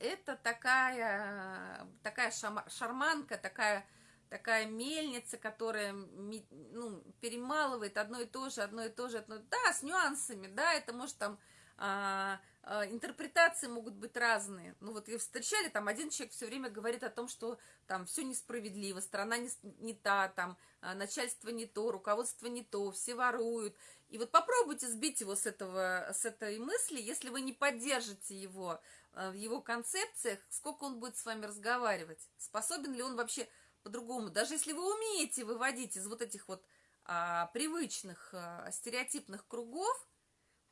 это такая, такая шарманка, такая, такая мельница, которая ну, перемалывает одно и то же, одно и то же, одно, да, с нюансами, да, это может там а, а, интерпретации могут быть разные. Ну вот вы встречали, там один человек все время говорит о том, что там все несправедливо, страна не, не та, там а, начальство не то, руководство не то, все воруют. И вот попробуйте сбить его с, этого, с этой мысли, если вы не поддержите его в его концепциях, сколько он будет с вами разговаривать, способен ли он вообще по-другому. Даже если вы умеете выводить из вот этих вот а, привычных а, стереотипных кругов,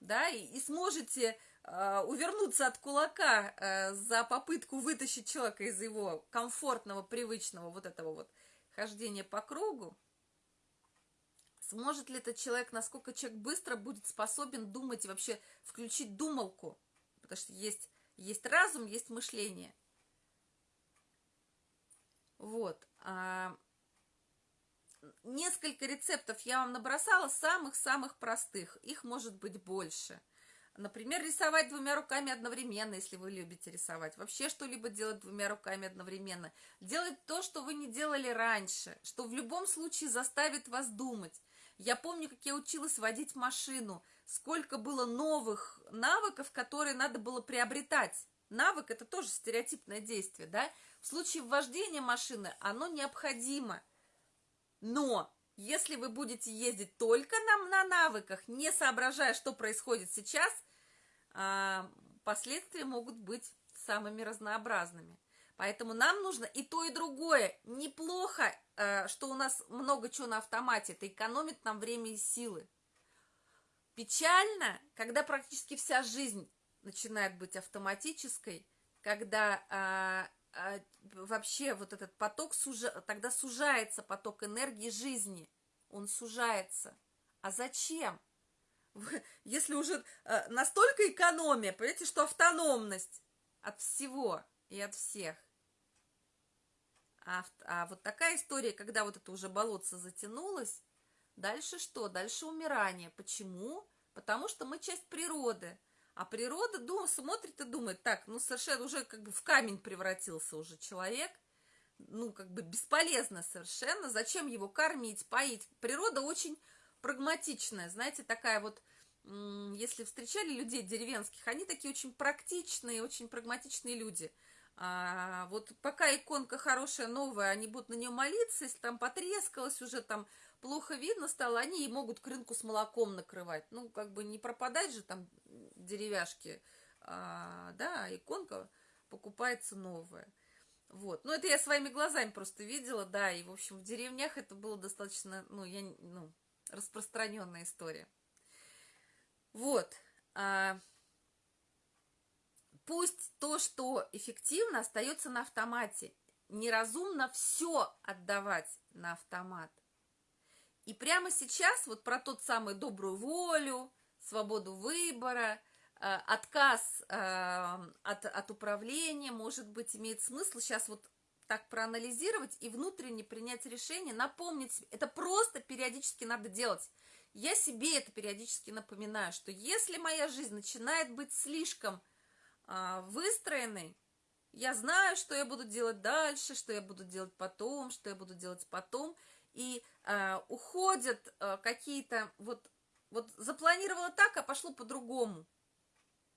да, и, и сможете а, увернуться от кулака а, за попытку вытащить человека из его комфортного, привычного вот этого вот хождения по кругу, сможет ли этот человек, насколько человек быстро будет способен думать и вообще включить думалку, потому что есть есть разум, есть мышление. Вот. А, несколько рецептов я вам набросала, самых-самых простых. Их может быть больше. Например, рисовать двумя руками одновременно, если вы любите рисовать. Вообще что-либо делать двумя руками одновременно. Делать то, что вы не делали раньше, что в любом случае заставит вас думать. Я помню, как я училась водить машину, сколько было новых навыков, которые надо было приобретать. Навык – это тоже стереотипное действие, да? В случае вождения машины оно необходимо. Но если вы будете ездить только на, на навыках, не соображая, что происходит сейчас – а, последствия могут быть самыми разнообразными. Поэтому нам нужно и то, и другое. Неплохо, э, что у нас много чего на автомате. Это экономит нам время и силы. Печально, когда практически вся жизнь начинает быть автоматической, когда а, а, вообще вот этот поток, сужа, тогда сужается поток энергии жизни. Он сужается. А зачем? [LAUGHS] если уже э, настолько экономия, понимаете, что автономность от всего и от всех. А, а вот такая история, когда вот это уже болотце затянулось, дальше что? Дальше умирание. Почему? Потому что мы часть природы. А природа дум, смотрит и думает, так, ну совершенно уже как бы в камень превратился уже человек, ну как бы бесполезно совершенно, зачем его кормить, поить? Природа очень прагматичная, знаете, такая вот, если встречали людей деревенских, они такие очень практичные, очень прагматичные люди. А, вот пока иконка хорошая, новая, они будут на нее молиться, если там потрескалось, уже там плохо видно стало, они и могут к рынку с молоком накрывать. Ну, как бы не пропадать же там деревяшки, а, да, иконка покупается новая. Вот, ну это я своими глазами просто видела, да, и, в общем, в деревнях это было достаточно, ну, я, ну, распространенная история. Вот. А, пусть то, что эффективно, остается на автомате. Неразумно все отдавать на автомат. И прямо сейчас вот про тот самый добрую волю, свободу выбора, а, отказ а, от, от управления, может быть, имеет смысл сейчас вот так проанализировать и внутренне принять решение, напомнить себе. Это просто периодически надо делать. Я себе это периодически напоминаю, что если моя жизнь начинает быть слишком а, выстроенной, я знаю, что я буду делать дальше, что я буду делать потом, что я буду делать потом, и а, уходят а, какие-то вот вот запланировала так, а пошло по-другому.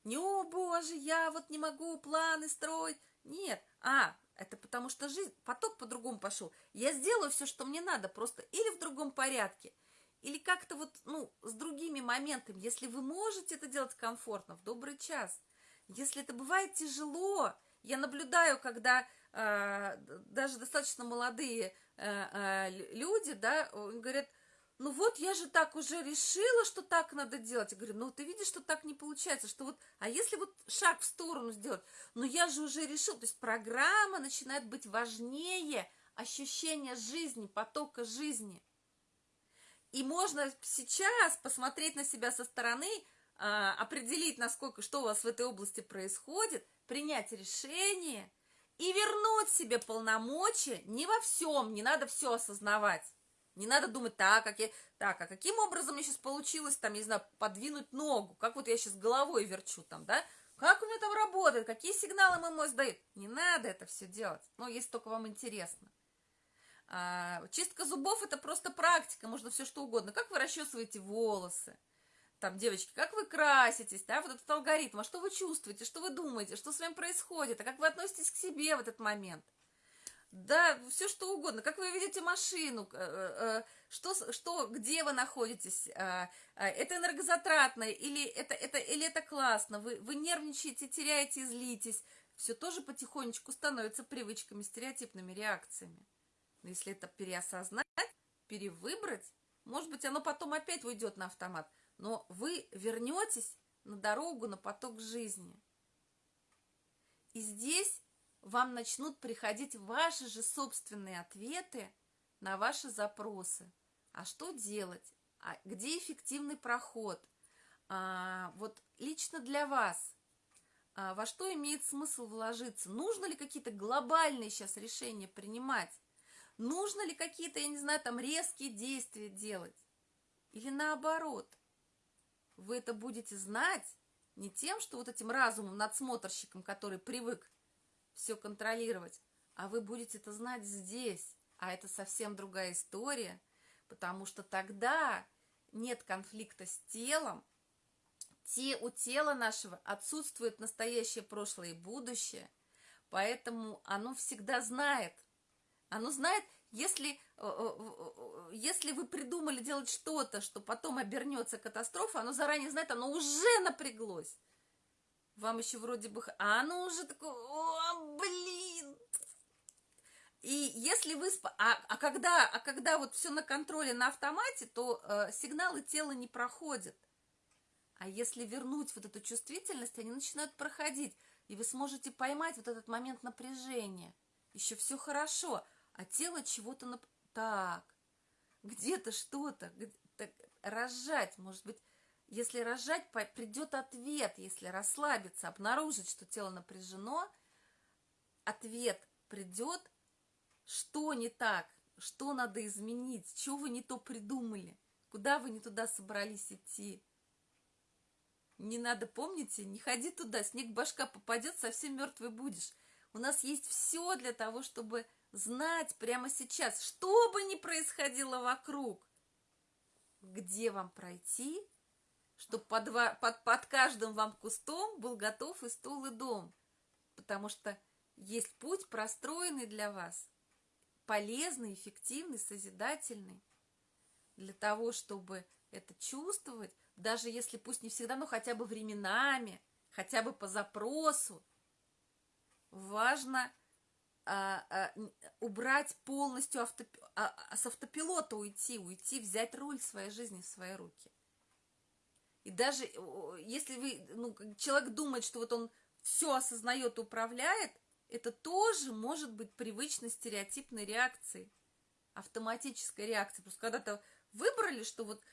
Не, о боже, я вот не могу планы строить. Нет, а, это потому что жизнь, поток по-другому пошел. Я сделаю все, что мне надо, просто или в другом порядке, или как-то вот, ну, с другими моментами. Если вы можете это делать комфортно, в добрый час. Если это бывает тяжело, я наблюдаю, когда э, даже достаточно молодые э, э, люди, да, говорят, ну вот я же так уже решила, что так надо делать. Я говорю, ну ты видишь, что так не получается, что вот, а если вот шаг в сторону сделать, ну я же уже решил, то есть программа начинает быть важнее ощущения жизни, потока жизни. И можно сейчас посмотреть на себя со стороны, а, определить, насколько, что у вас в этой области происходит, принять решение и вернуть себе полномочия не во всем, не надо все осознавать. Не надо думать, так, как я, так, а каким образом мне сейчас получилось, там, не знаю, подвинуть ногу, как вот я сейчас головой верчу там, да, как у меня там работает, какие сигналы мой мозг дает. Не надо это все делать, но если только вам интересно. А, чистка зубов это просто практика, можно все что угодно. Как вы расчесываете волосы, там, девочки, как вы краситесь, да, вот этот алгоритм, а что вы чувствуете, что вы думаете, что с вами происходит, а как вы относитесь к себе в этот момент – да, все что угодно. Как вы видите машину, э, э, что, что, где вы находитесь, э, это энергозатратно или это, это, или это классно, вы, вы нервничаете, теряете, злитесь. Все тоже потихонечку становится привычками, стереотипными реакциями. Но если это переосознать, перевыбрать, может быть, оно потом опять уйдет на автомат, но вы вернетесь на дорогу, на поток жизни. И здесь вам начнут приходить ваши же собственные ответы на ваши запросы. А что делать? А где эффективный проход? А, вот лично для вас, а, во что имеет смысл вложиться, нужно ли какие-то глобальные сейчас решения принимать, нужно ли какие-то, я не знаю, там резкие действия делать, или наоборот, вы это будете знать не тем, что вот этим разумом, надсмотрщиком, который привык все контролировать, а вы будете это знать здесь, а это совсем другая история, потому что тогда нет конфликта с телом, те, у тела нашего отсутствует настоящее, прошлое и будущее, поэтому оно всегда знает. Оно знает, если, э, э, если вы придумали делать что-то, что потом обернется катастрофа, оно заранее знает, оно уже напряглось. Вам еще вроде бы... А оно уже такое, о, блин! И если вы... А, а, когда, а когда вот все на контроле, на автомате, то э, сигналы тела не проходят. А если вернуть вот эту чувствительность, они начинают проходить, и вы сможете поймать вот этот момент напряжения. Еще все хорошо, а тело чего-то... Нап... Так, где-то что-то, разжать, может быть, если разжать, придет ответ, если расслабиться, обнаружить, что тело напряжено, ответ придет, что не так, что надо изменить, что вы не то придумали, куда вы не туда собрались идти. Не надо, помните, не ходи туда, снег башка попадет, совсем мертвый будешь. У нас есть все для того, чтобы знать прямо сейчас, что бы ни происходило вокруг, где вам пройти, чтобы под, под, под каждым вам кустом был готов и стул, и дом. Потому что есть путь, простроенный для вас, полезный, эффективный, созидательный, для того, чтобы это чувствовать, даже если пусть не всегда, но хотя бы временами, хотя бы по запросу, важно убрать полностью авто, а, а, с автопилота уйти, уйти, взять руль своей жизни в свои руки. И даже если вы, ну, человек думает, что вот он все осознает, управляет, это тоже может быть привычной стереотипной реакцией, автоматической реакцией. Просто когда-то выбрали, что вот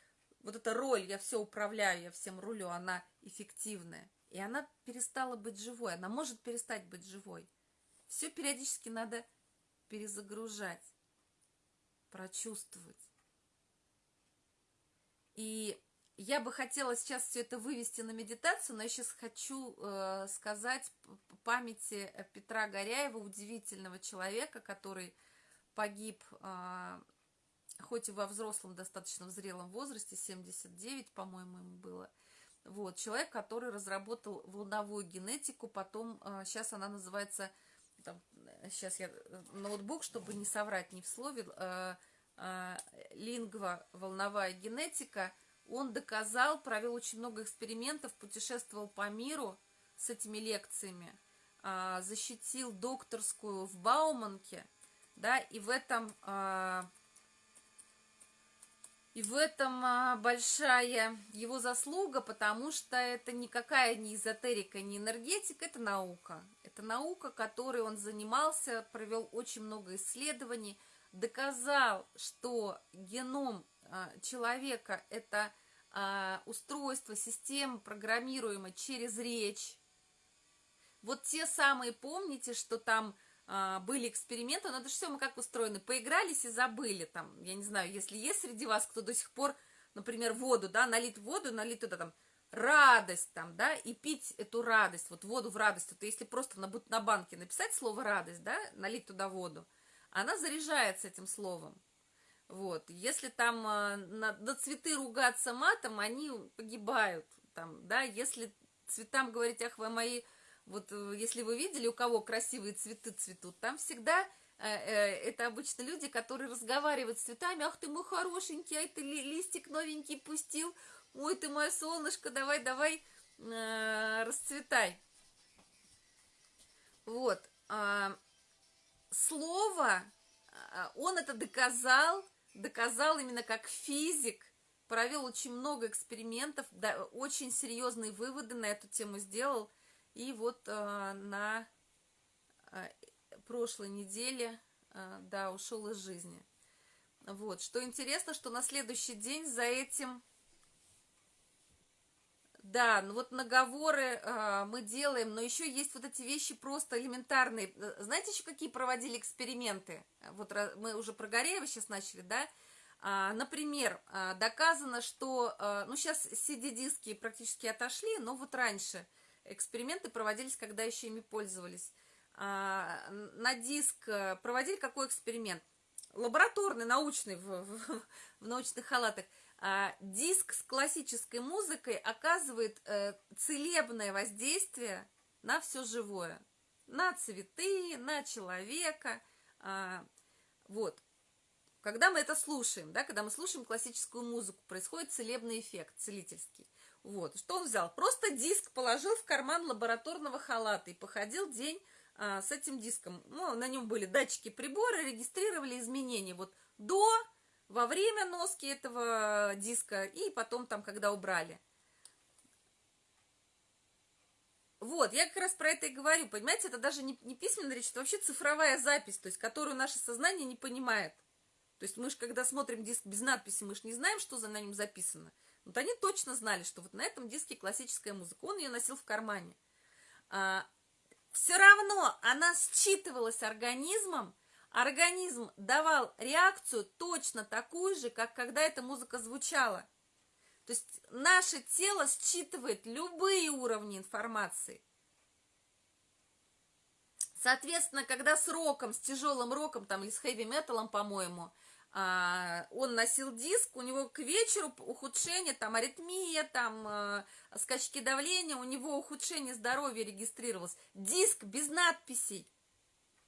вот эта роль, я все управляю, я всем рулю, она эффективная. И она перестала быть живой, она может перестать быть живой. Все периодически надо перезагружать, прочувствовать. И я бы хотела сейчас все это вывести на медитацию, но я сейчас хочу э, сказать памяти Петра Горяева, удивительного человека, который погиб э, хоть и во взрослом, достаточно зрелом возрасте, 79, по-моему, ему было. Вот, человек, который разработал волновую генетику, потом, сейчас а, она называется, там, сейчас я, ноутбук, чтобы не соврать ни в слове, э, э, лингва, волновая генетика, он доказал, провел очень много экспериментов, путешествовал по миру с этими лекциями, э, защитил докторскую в Бауманке, да, и в этом и в этом а, большая его заслуга, потому что это никакая не эзотерика, не энергетика, это наука. Это наука, которой он занимался, провел очень много исследований, доказал, что геном а, человека – это а, устройство, система, программируемая через речь. Вот те самые, помните, что там были эксперименты, это же все мы как устроены, поигрались и забыли, там, я не знаю, если есть среди вас кто до сих пор, например, воду, да, налить воду, налить туда там радость там, да, и пить эту радость, вот воду в радость, это если просто на, на банке написать слово радость, да, налить туда воду, она заряжается этим словом, вот, если там а, на, на цветы ругаться матом, они погибают, там, да, если цветам говорить, ах, вы мои вот э, если вы видели, у кого красивые цветы цветут, там всегда э, э, это обычно люди, которые разговаривают с цветами. Ах ты мой хорошенький, ай ты листик новенький пустил. Ой, ты мое солнышко, давай, давай, расцветай. Вот. А, слово, он это доказал, доказал именно как физик, провел очень много экспериментов, да, очень серьезные выводы на эту тему сделал. И вот а, на а, прошлой неделе, а, да, ушел из жизни. Вот, что интересно, что на следующий день за этим, Да, ну вот наговоры э, мы делаем, но еще есть вот эти вещи просто элементарные. Э, знаете еще какие проводили эксперименты? Вот мы уже про Гореева сейчас начали, да? А, например, доказано, что, ну сейчас CD-диски практически отошли, но вот раньше эксперименты проводились, когда еще ими пользовались. А, на диск э, проводили какой эксперимент? Лабораторный, научный, в, в, в научных халатах. А, диск с классической музыкой оказывает э, целебное воздействие на все живое. На цветы, на человека. А, вот. Когда мы это слушаем, да, когда мы слушаем классическую музыку, происходит целебный эффект, целительский. Вот. Что он взял? Просто диск положил в карман лабораторного халата и походил день а, с этим диском. Ну, на нем были датчики прибора, регистрировали изменения. Вот до во время носки этого диска и потом там, когда убрали. Вот, я как раз про это и говорю, понимаете, это даже не, не письменная речь, это вообще цифровая запись, то есть, которую наше сознание не понимает. То есть мы же, когда смотрим диск без надписи, мы же не знаем, что за на нем записано. Вот они точно знали, что вот на этом диске классическая музыка. Он ее носил в кармане. А, все равно она считывалась организмом, организм давал реакцию точно такую же, как когда эта музыка звучала. То есть наше тело считывает любые уровни информации. Соответственно, когда с роком, с тяжелым роком, там, или с хэви-металом, по-моему, он носил диск, у него к вечеру ухудшение, там, аритмия, там, а, скачки давления, у него ухудшение здоровья регистрировалось. Диск без надписей.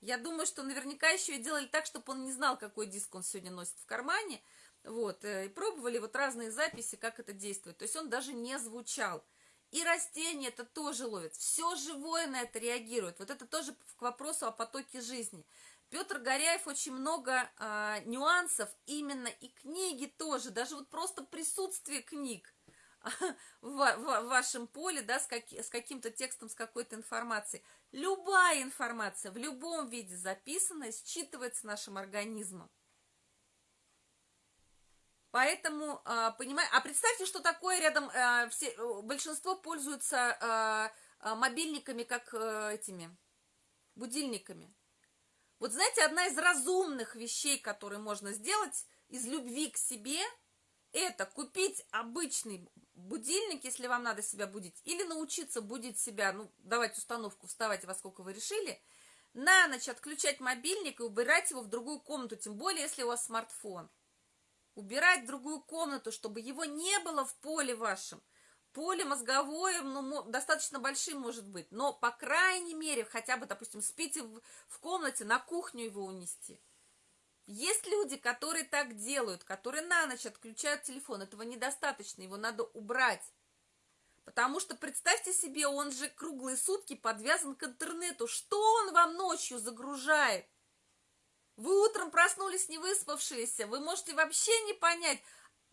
Я думаю, что наверняка еще и делали так, чтобы он не знал, какой диск он сегодня носит в кармане. Вот, э, и пробовали вот разные записи, как это действует. То есть он даже не звучал. И растения это тоже ловят. Все живое на это реагирует. Вот это тоже к вопросу о потоке жизни. Петр Горяев очень много э, нюансов, именно и книги тоже, даже вот просто присутствие книг [LAUGHS] в, в, в вашем поле, да, с, как, с каким-то текстом, с какой-то информацией. Любая информация в любом виде записанная считывается нашим организмом. Поэтому, э, понимаете, а представьте, что такое рядом, э, все, большинство пользуются э, мобильниками, как этими, будильниками. Вот знаете, одна из разумных вещей, которые можно сделать из любви к себе, это купить обычный будильник, если вам надо себя будить, или научиться будить себя, ну, давать установку, вставать во сколько вы решили, на ночь отключать мобильник и убирать его в другую комнату, тем более, если у вас смартфон. Убирать в другую комнату, чтобы его не было в поле вашем поле мозговое, ну, достаточно большим может быть, но, по крайней мере, хотя бы, допустим, спите в, в комнате, на кухню его унести. Есть люди, которые так делают, которые на ночь отключают телефон, этого недостаточно, его надо убрать. Потому что, представьте себе, он же круглые сутки подвязан к интернету. Что он вам ночью загружает? Вы утром проснулись не выспавшиеся, вы можете вообще не понять,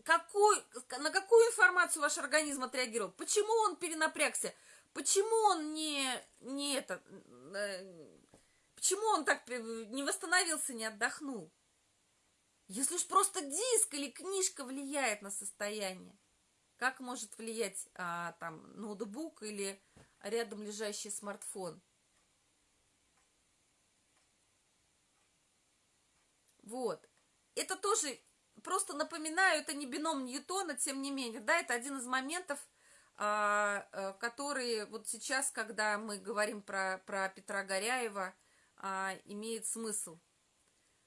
какой, на какую информацию ваш организм отреагировал, почему он перенапрягся, почему он не, не это, э, почему он так не восстановился, не отдохнул. Если уж просто диск или книжка влияет на состояние, как может влиять а, там ноутбук или рядом лежащий смартфон? Вот. Это тоже просто напоминаю, это не бином Ньютона, тем не менее, да, это один из моментов, а, а, которые вот сейчас, когда мы говорим про, про Петра Горяева, а, имеет смысл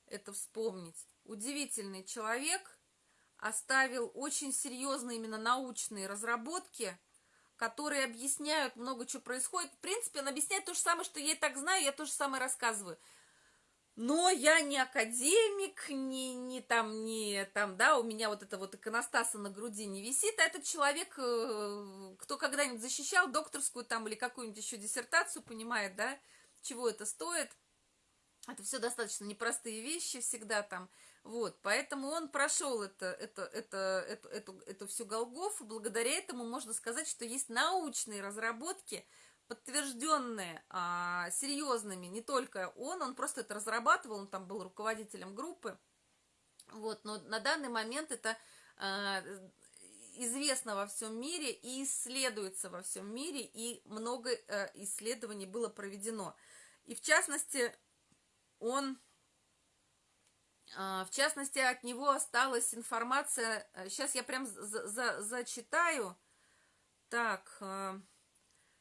это вспомнить. Удивительный человек, оставил очень серьезные именно научные разработки, которые объясняют много чего происходит. В принципе, он объясняет то же самое, что я и так знаю, я то же самое рассказываю но я не академик, не, не там, не там, да, у меня вот это вот иконостаса на груди не висит, а этот человек, э, кто когда-нибудь защищал докторскую там или какую-нибудь еще диссертацию, понимает, да, чего это стоит. Это все достаточно непростые вещи всегда там, вот, поэтому он прошел это, это, это, эту, эту, эту всю Голгофу, благодаря этому можно сказать, что есть научные разработки, подтвержденные а, серьезными, не только он, он просто это разрабатывал, он там был руководителем группы, вот, но на данный момент это а, известно во всем мире и исследуется во всем мире, и много э, исследований было проведено. И в частности, он, э, в частности, от него осталась информация, сейчас я прям за, за, зачитаю, так, э,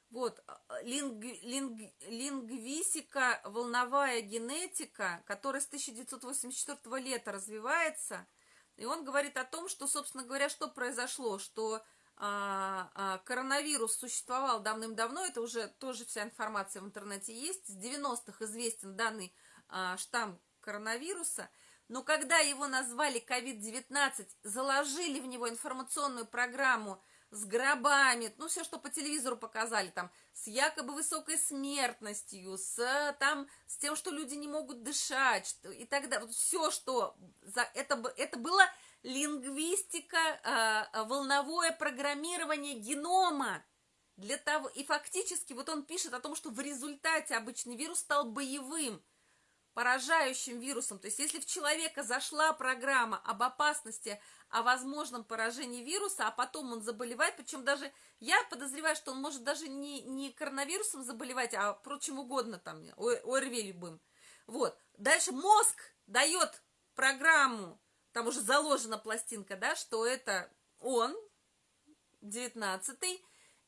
вот, линг, линг, лингвистика, волновая генетика, которая с 1984 лета развивается – и он говорит о том, что, собственно говоря, что произошло, что а, а, коронавирус существовал давным-давно, это уже тоже вся информация в интернете есть, с 90-х известен данный а, штамм коронавируса, но когда его назвали COVID-19, заложили в него информационную программу с гробами, ну, все, что по телевизору показали, там, с якобы высокой смертностью, с, там, с тем, что люди не могут дышать, и так далее. Вот все, что... За, это, это было лингвистика, э, волновое программирование генома. Для того, и фактически вот он пишет о том, что в результате обычный вирус стал боевым поражающим вирусом. То есть если в человека зашла программа об опасности, о возможном поражении вируса, а потом он заболевает, причем даже я подозреваю, что он может даже не, не коронавирусом заболевать, а прочим угодно, там, ОРВИ любым. Вот. Дальше мозг дает программу, там уже заложена пластинка, да, что это он, 19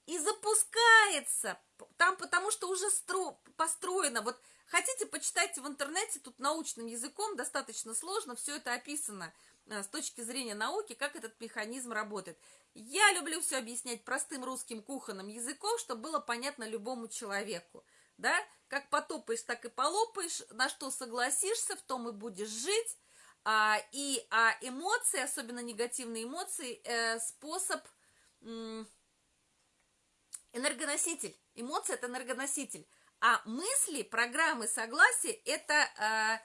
и запускается там, потому что уже стро, построено, вот Хотите, почитайте в интернете, тут научным языком достаточно сложно, все это описано с точки зрения науки, как этот механизм работает. Я люблю все объяснять простым русским кухонным языком, чтобы было понятно любому человеку. Да? Как потопаешь, так и полопаешь, на что согласишься, в том и будешь жить. А, и а эмоции, особенно негативные эмоции, э, способ м, энергоноситель. Эмоция – это энергоноситель. А мысли, программы согласия – это э,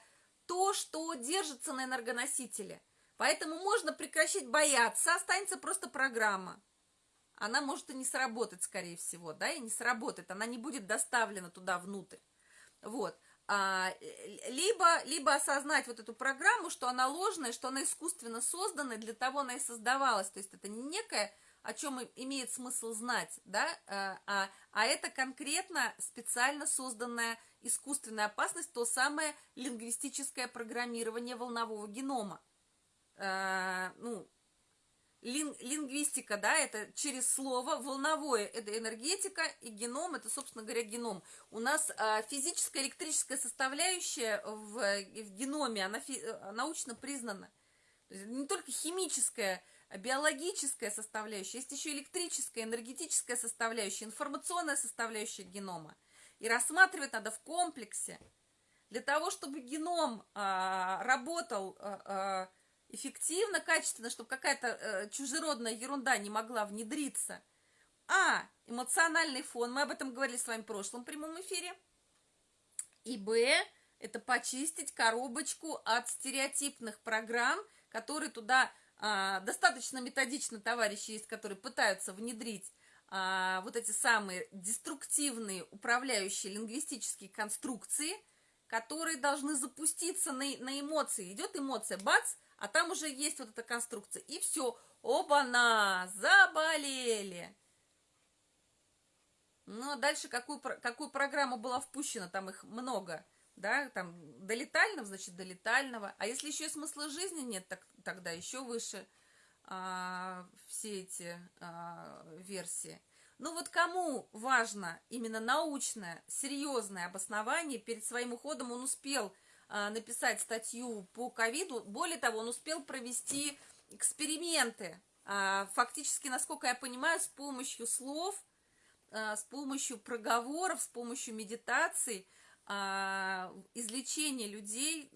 то, что держится на энергоносителе. Поэтому можно прекращать бояться, останется просто программа. Она может и не сработать, скорее всего, да, и не сработает, она не будет доставлена туда внутрь. Вот. А, либо, либо осознать вот эту программу, что она ложная, что она искусственно создана, для того она и создавалась. То есть это не некая о чем имеет смысл знать, да, а, а, а это конкретно специально созданная искусственная опасность, то самое лингвистическое программирование волнового генома. А, ну, лин, лингвистика, да, это через слово, волновое – это энергетика, и геном – это, собственно говоря, геном. У нас а, физическая электрическая составляющая в, в геноме, она фи, научно признана. То есть не только химическая биологическая составляющая, есть еще электрическая, энергетическая составляющая, информационная составляющая генома. И рассматривать надо в комплексе. Для того, чтобы геном а, работал а, а, эффективно, качественно, чтобы какая-то а, чужеродная ерунда не могла внедриться. А, эмоциональный фон, мы об этом говорили с вами в прошлом прямом эфире. И Б, это почистить коробочку от стереотипных программ, которые туда а, достаточно методично товарищи есть, которые пытаются внедрить а, вот эти самые деструктивные управляющие лингвистические конструкции, которые должны запуститься на, на эмоции. Идет эмоция, бац, а там уже есть вот эта конструкция. И все, оба-на, заболели. Ну, а дальше какую, какую программу была впущена, там их много – да, там, до летального, значит, до летального. А если еще и смысла жизни нет, так, тогда еще выше а, все эти а, версии. Ну вот кому важно именно научное, серьезное обоснование, перед своим уходом он успел написать статью по ковиду, более того, он успел провести эксперименты, а, фактически, насколько я понимаю, с помощью слов, а, с помощью проговоров, с помощью медитаций, а, излечение людей,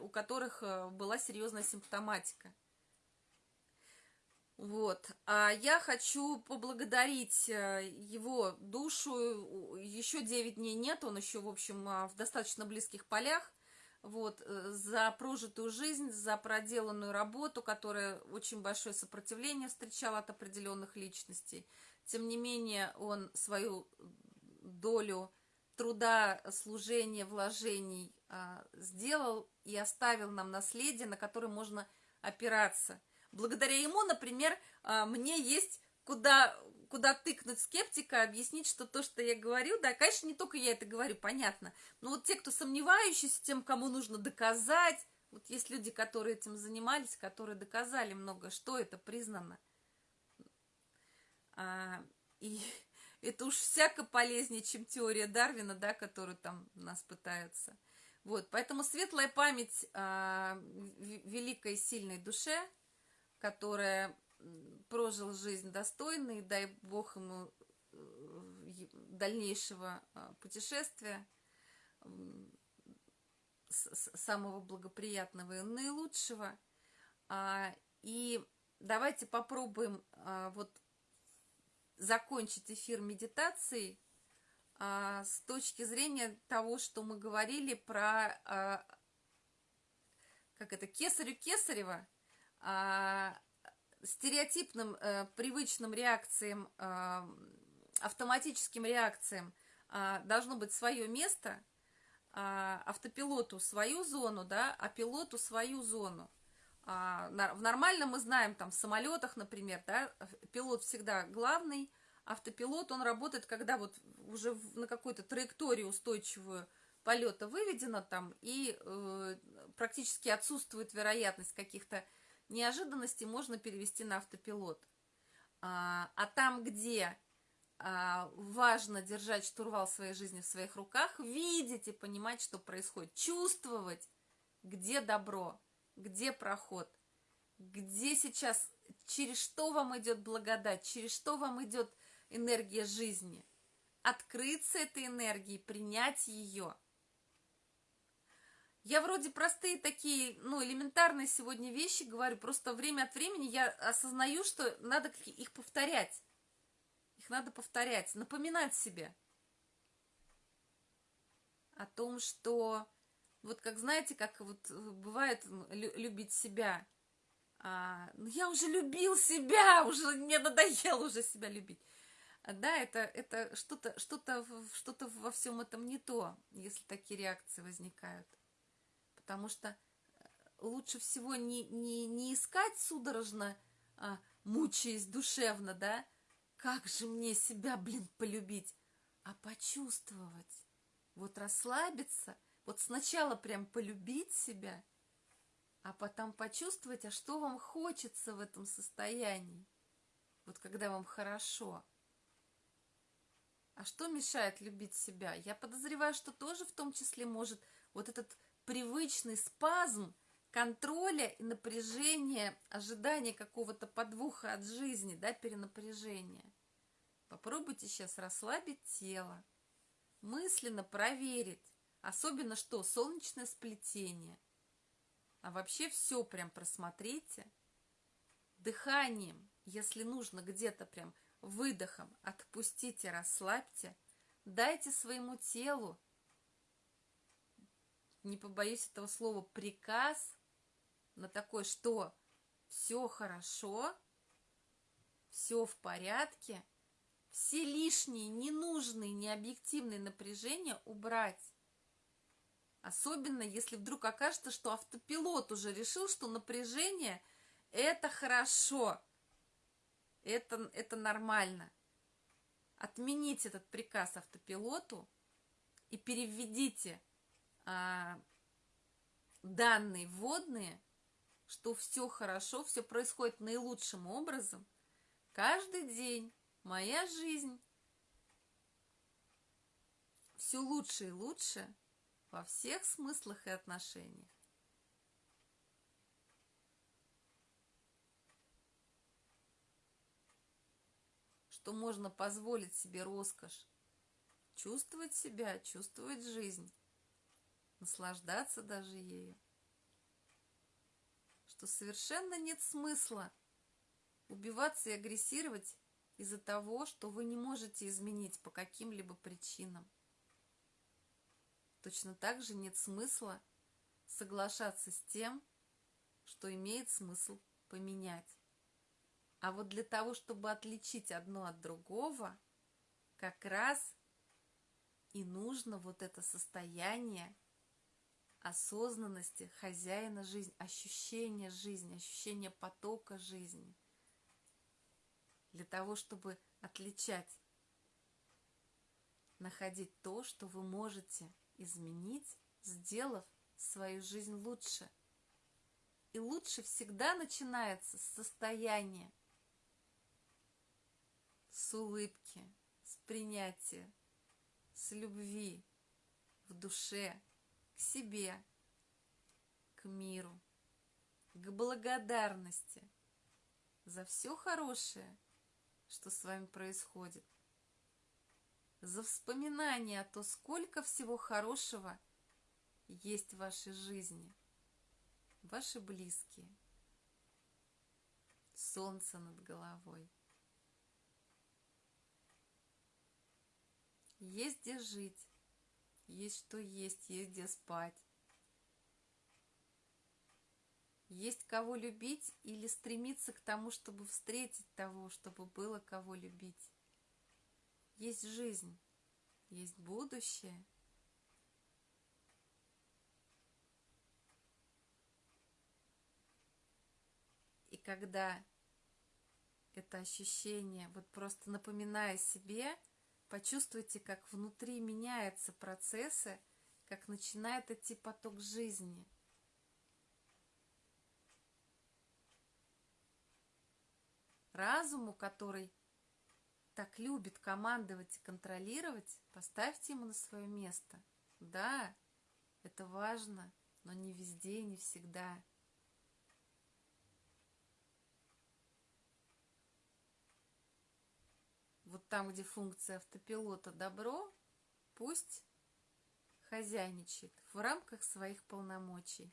у которых э, была серьезная симптоматика. Вот. А я хочу поблагодарить э, его душу. Еще 9 дней нет, он еще, в общем, а, в достаточно близких полях. Вот, э, за прожитую жизнь, за проделанную работу, которая очень большое сопротивление встречала от определенных личностей. Тем не менее, он свою долю труда, служения, вложений а, сделал и оставил нам наследие, на которое можно опираться. Благодаря ему, например, а, мне есть куда, куда тыкнуть скептика, объяснить, что то, что я говорю, да, конечно, не только я это говорю, понятно, но вот те, кто сомневающиеся, тем, кому нужно доказать, вот есть люди, которые этим занимались, которые доказали много, что это признано. А, и [LAUGHS] это уж всяко полезнее, чем теория Дарвина, да, которую там нас пытаются. Вот, поэтому светлая память а, великой сильной душе, которая прожил жизнь достойно, дай Бог ему э, дальнейшего а, путешествия, самого благоприятного и наилучшего. А, и давайте попробуем а, вот закончить эфир медитацией с точки зрения того, что мы говорили про как это кесарю кесарева стереотипным, э, привычным реакциям, э, автоматическим реакциям э, должно быть свое место, э, автопилоту свою зону, да, а пилоту свою зону. А, в нормальном мы знаем, там, в самолетах, например, да, пилот всегда главный, автопилот, он работает, когда вот уже на какой-то траектории устойчивую полета выведено там, и э, практически отсутствует вероятность каких-то неожиданности можно перевести на автопилот. А, а там, где а, важно держать штурвал своей жизни в своих руках, видеть и понимать, что происходит, чувствовать, где добро, где проход, где сейчас, через что вам идет благодать, через что вам идет энергия жизни. Открыться этой энергией, принять ее – я вроде простые такие, ну, элементарные сегодня вещи говорю, просто время от времени я осознаю, что надо их повторять. Их надо повторять, напоминать себе о том, что вот как знаете, как вот бывает любить себя. А, ну я уже любил себя, уже мне надоело уже себя любить. Да, это, это что-то что, -то, что -то во всем этом не то, если такие реакции возникают потому что э, лучше всего не, не, не искать судорожно, а, мучаясь душевно, да, как же мне себя, блин, полюбить, а почувствовать, вот расслабиться, вот сначала прям полюбить себя, а потом почувствовать, а что вам хочется в этом состоянии, вот когда вам хорошо. А что мешает любить себя? Я подозреваю, что тоже в том числе может вот этот привычный спазм контроля и напряжения, ожидания какого-то подвоха от жизни, да, перенапряжения. Попробуйте сейчас расслабить тело, мысленно проверить, особенно что солнечное сплетение. А вообще все прям просмотрите. Дыханием, если нужно где-то прям выдохом, отпустите, расслабьте. Дайте своему телу не побоюсь этого слова, приказ на такое, что все хорошо, все в порядке, все лишние, ненужные, необъективные напряжения убрать. Особенно, если вдруг окажется, что автопилот уже решил, что напряжение – это хорошо, это, это нормально. Отмените этот приказ автопилоту и переведите – а, данные вводные, что все хорошо, все происходит наилучшим образом, каждый день моя жизнь все лучше и лучше во всех смыслах и отношениях. Что можно позволить себе роскошь чувствовать себя, чувствовать жизнь наслаждаться даже ею. Что совершенно нет смысла убиваться и агрессировать из-за того, что вы не можете изменить по каким-либо причинам. Точно так же нет смысла соглашаться с тем, что имеет смысл поменять. А вот для того, чтобы отличить одно от другого, как раз и нужно вот это состояние осознанности хозяина жизни, ощущения жизни, ощущения потока жизни. для того, чтобы отличать, находить то, что вы можете изменить, сделав свою жизнь лучше. И лучше всегда начинается с состояния, с улыбки, с принятия, с любви в душе, себе, к миру, к благодарности за все хорошее, что с вами происходит, за вспоминание о том, сколько всего хорошего есть в вашей жизни, ваши близкие, солнце над головой. Есть где жить, есть что есть, есть где спать. Есть кого любить или стремиться к тому, чтобы встретить того, чтобы было кого любить. Есть жизнь, есть будущее. И когда это ощущение, вот просто напоминая себе, почувствуйте, как внутри меняются процессы, как начинает идти поток жизни. Разуму, который так любит командовать и контролировать, поставьте ему на свое место. Да, это важно, но не везде, не всегда. Вот там, где функция автопилота добро, пусть хозяйничает в рамках своих полномочий.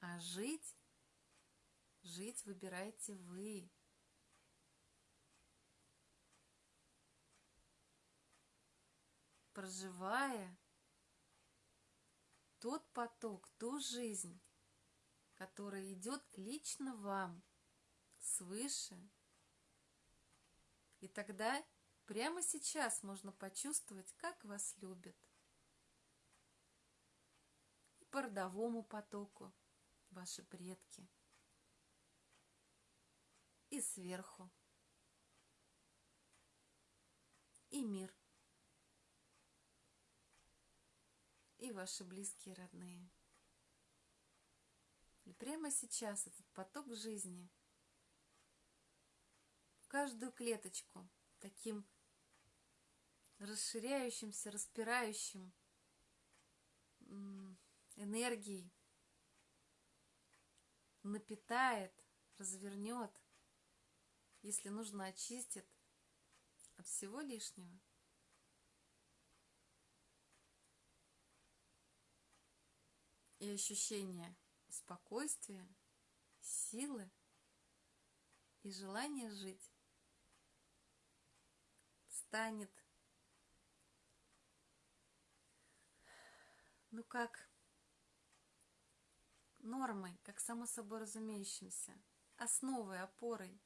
А жить, жить выбираете вы. проживая тот поток, ту жизнь, которая идет лично вам, свыше. И тогда прямо сейчас можно почувствовать, как вас любят. И по родовому потоку ваши предки. И сверху. И мир. и ваши близкие родные. И прямо сейчас этот поток жизни в каждую клеточку таким расширяющимся, распирающим энергией напитает, развернет, если нужно, очистит от всего лишнего. и ощущение спокойствия, силы и желания жить станет, ну как, нормой, как само собой разумеющимся, основой, опорой,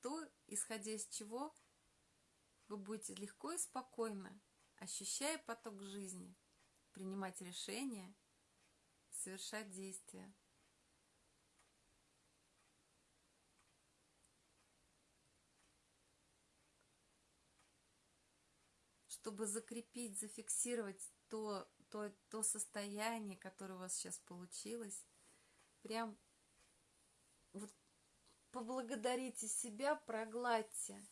то, исходя из чего вы будете легко и спокойно, ощущая поток жизни, принимать решения – совершать действия. Чтобы закрепить, зафиксировать то, то, то состояние, которое у вас сейчас получилось, прям вот поблагодарите себя, прогладьте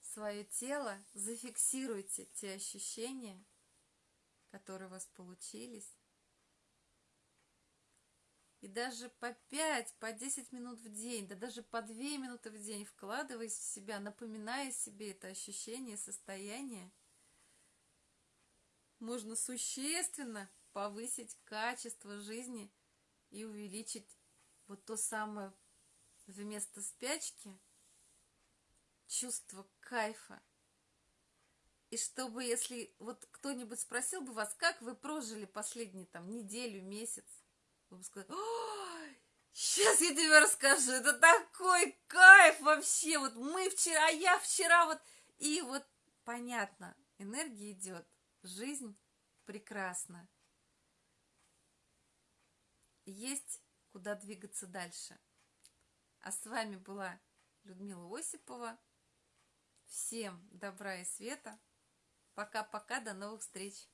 свое тело, зафиксируйте те ощущения, которые у вас получились, и даже по 5, по 10 минут в день, да даже по 2 минуты в день, вкладываясь в себя, напоминая себе это ощущение, состояние, можно существенно повысить качество жизни и увеличить вот то самое вместо спячки чувство кайфа. И чтобы, если вот кто-нибудь спросил бы вас, как вы прожили последние там неделю, месяц, вы бы сказали, сейчас я тебе расскажу, это такой кайф вообще, вот мы вчера, а я вчера вот, и вот понятно, энергия идет, жизнь прекрасна. Есть куда двигаться дальше. А с вами была Людмила Осипова. Всем добра и света. Пока-пока, до новых встреч.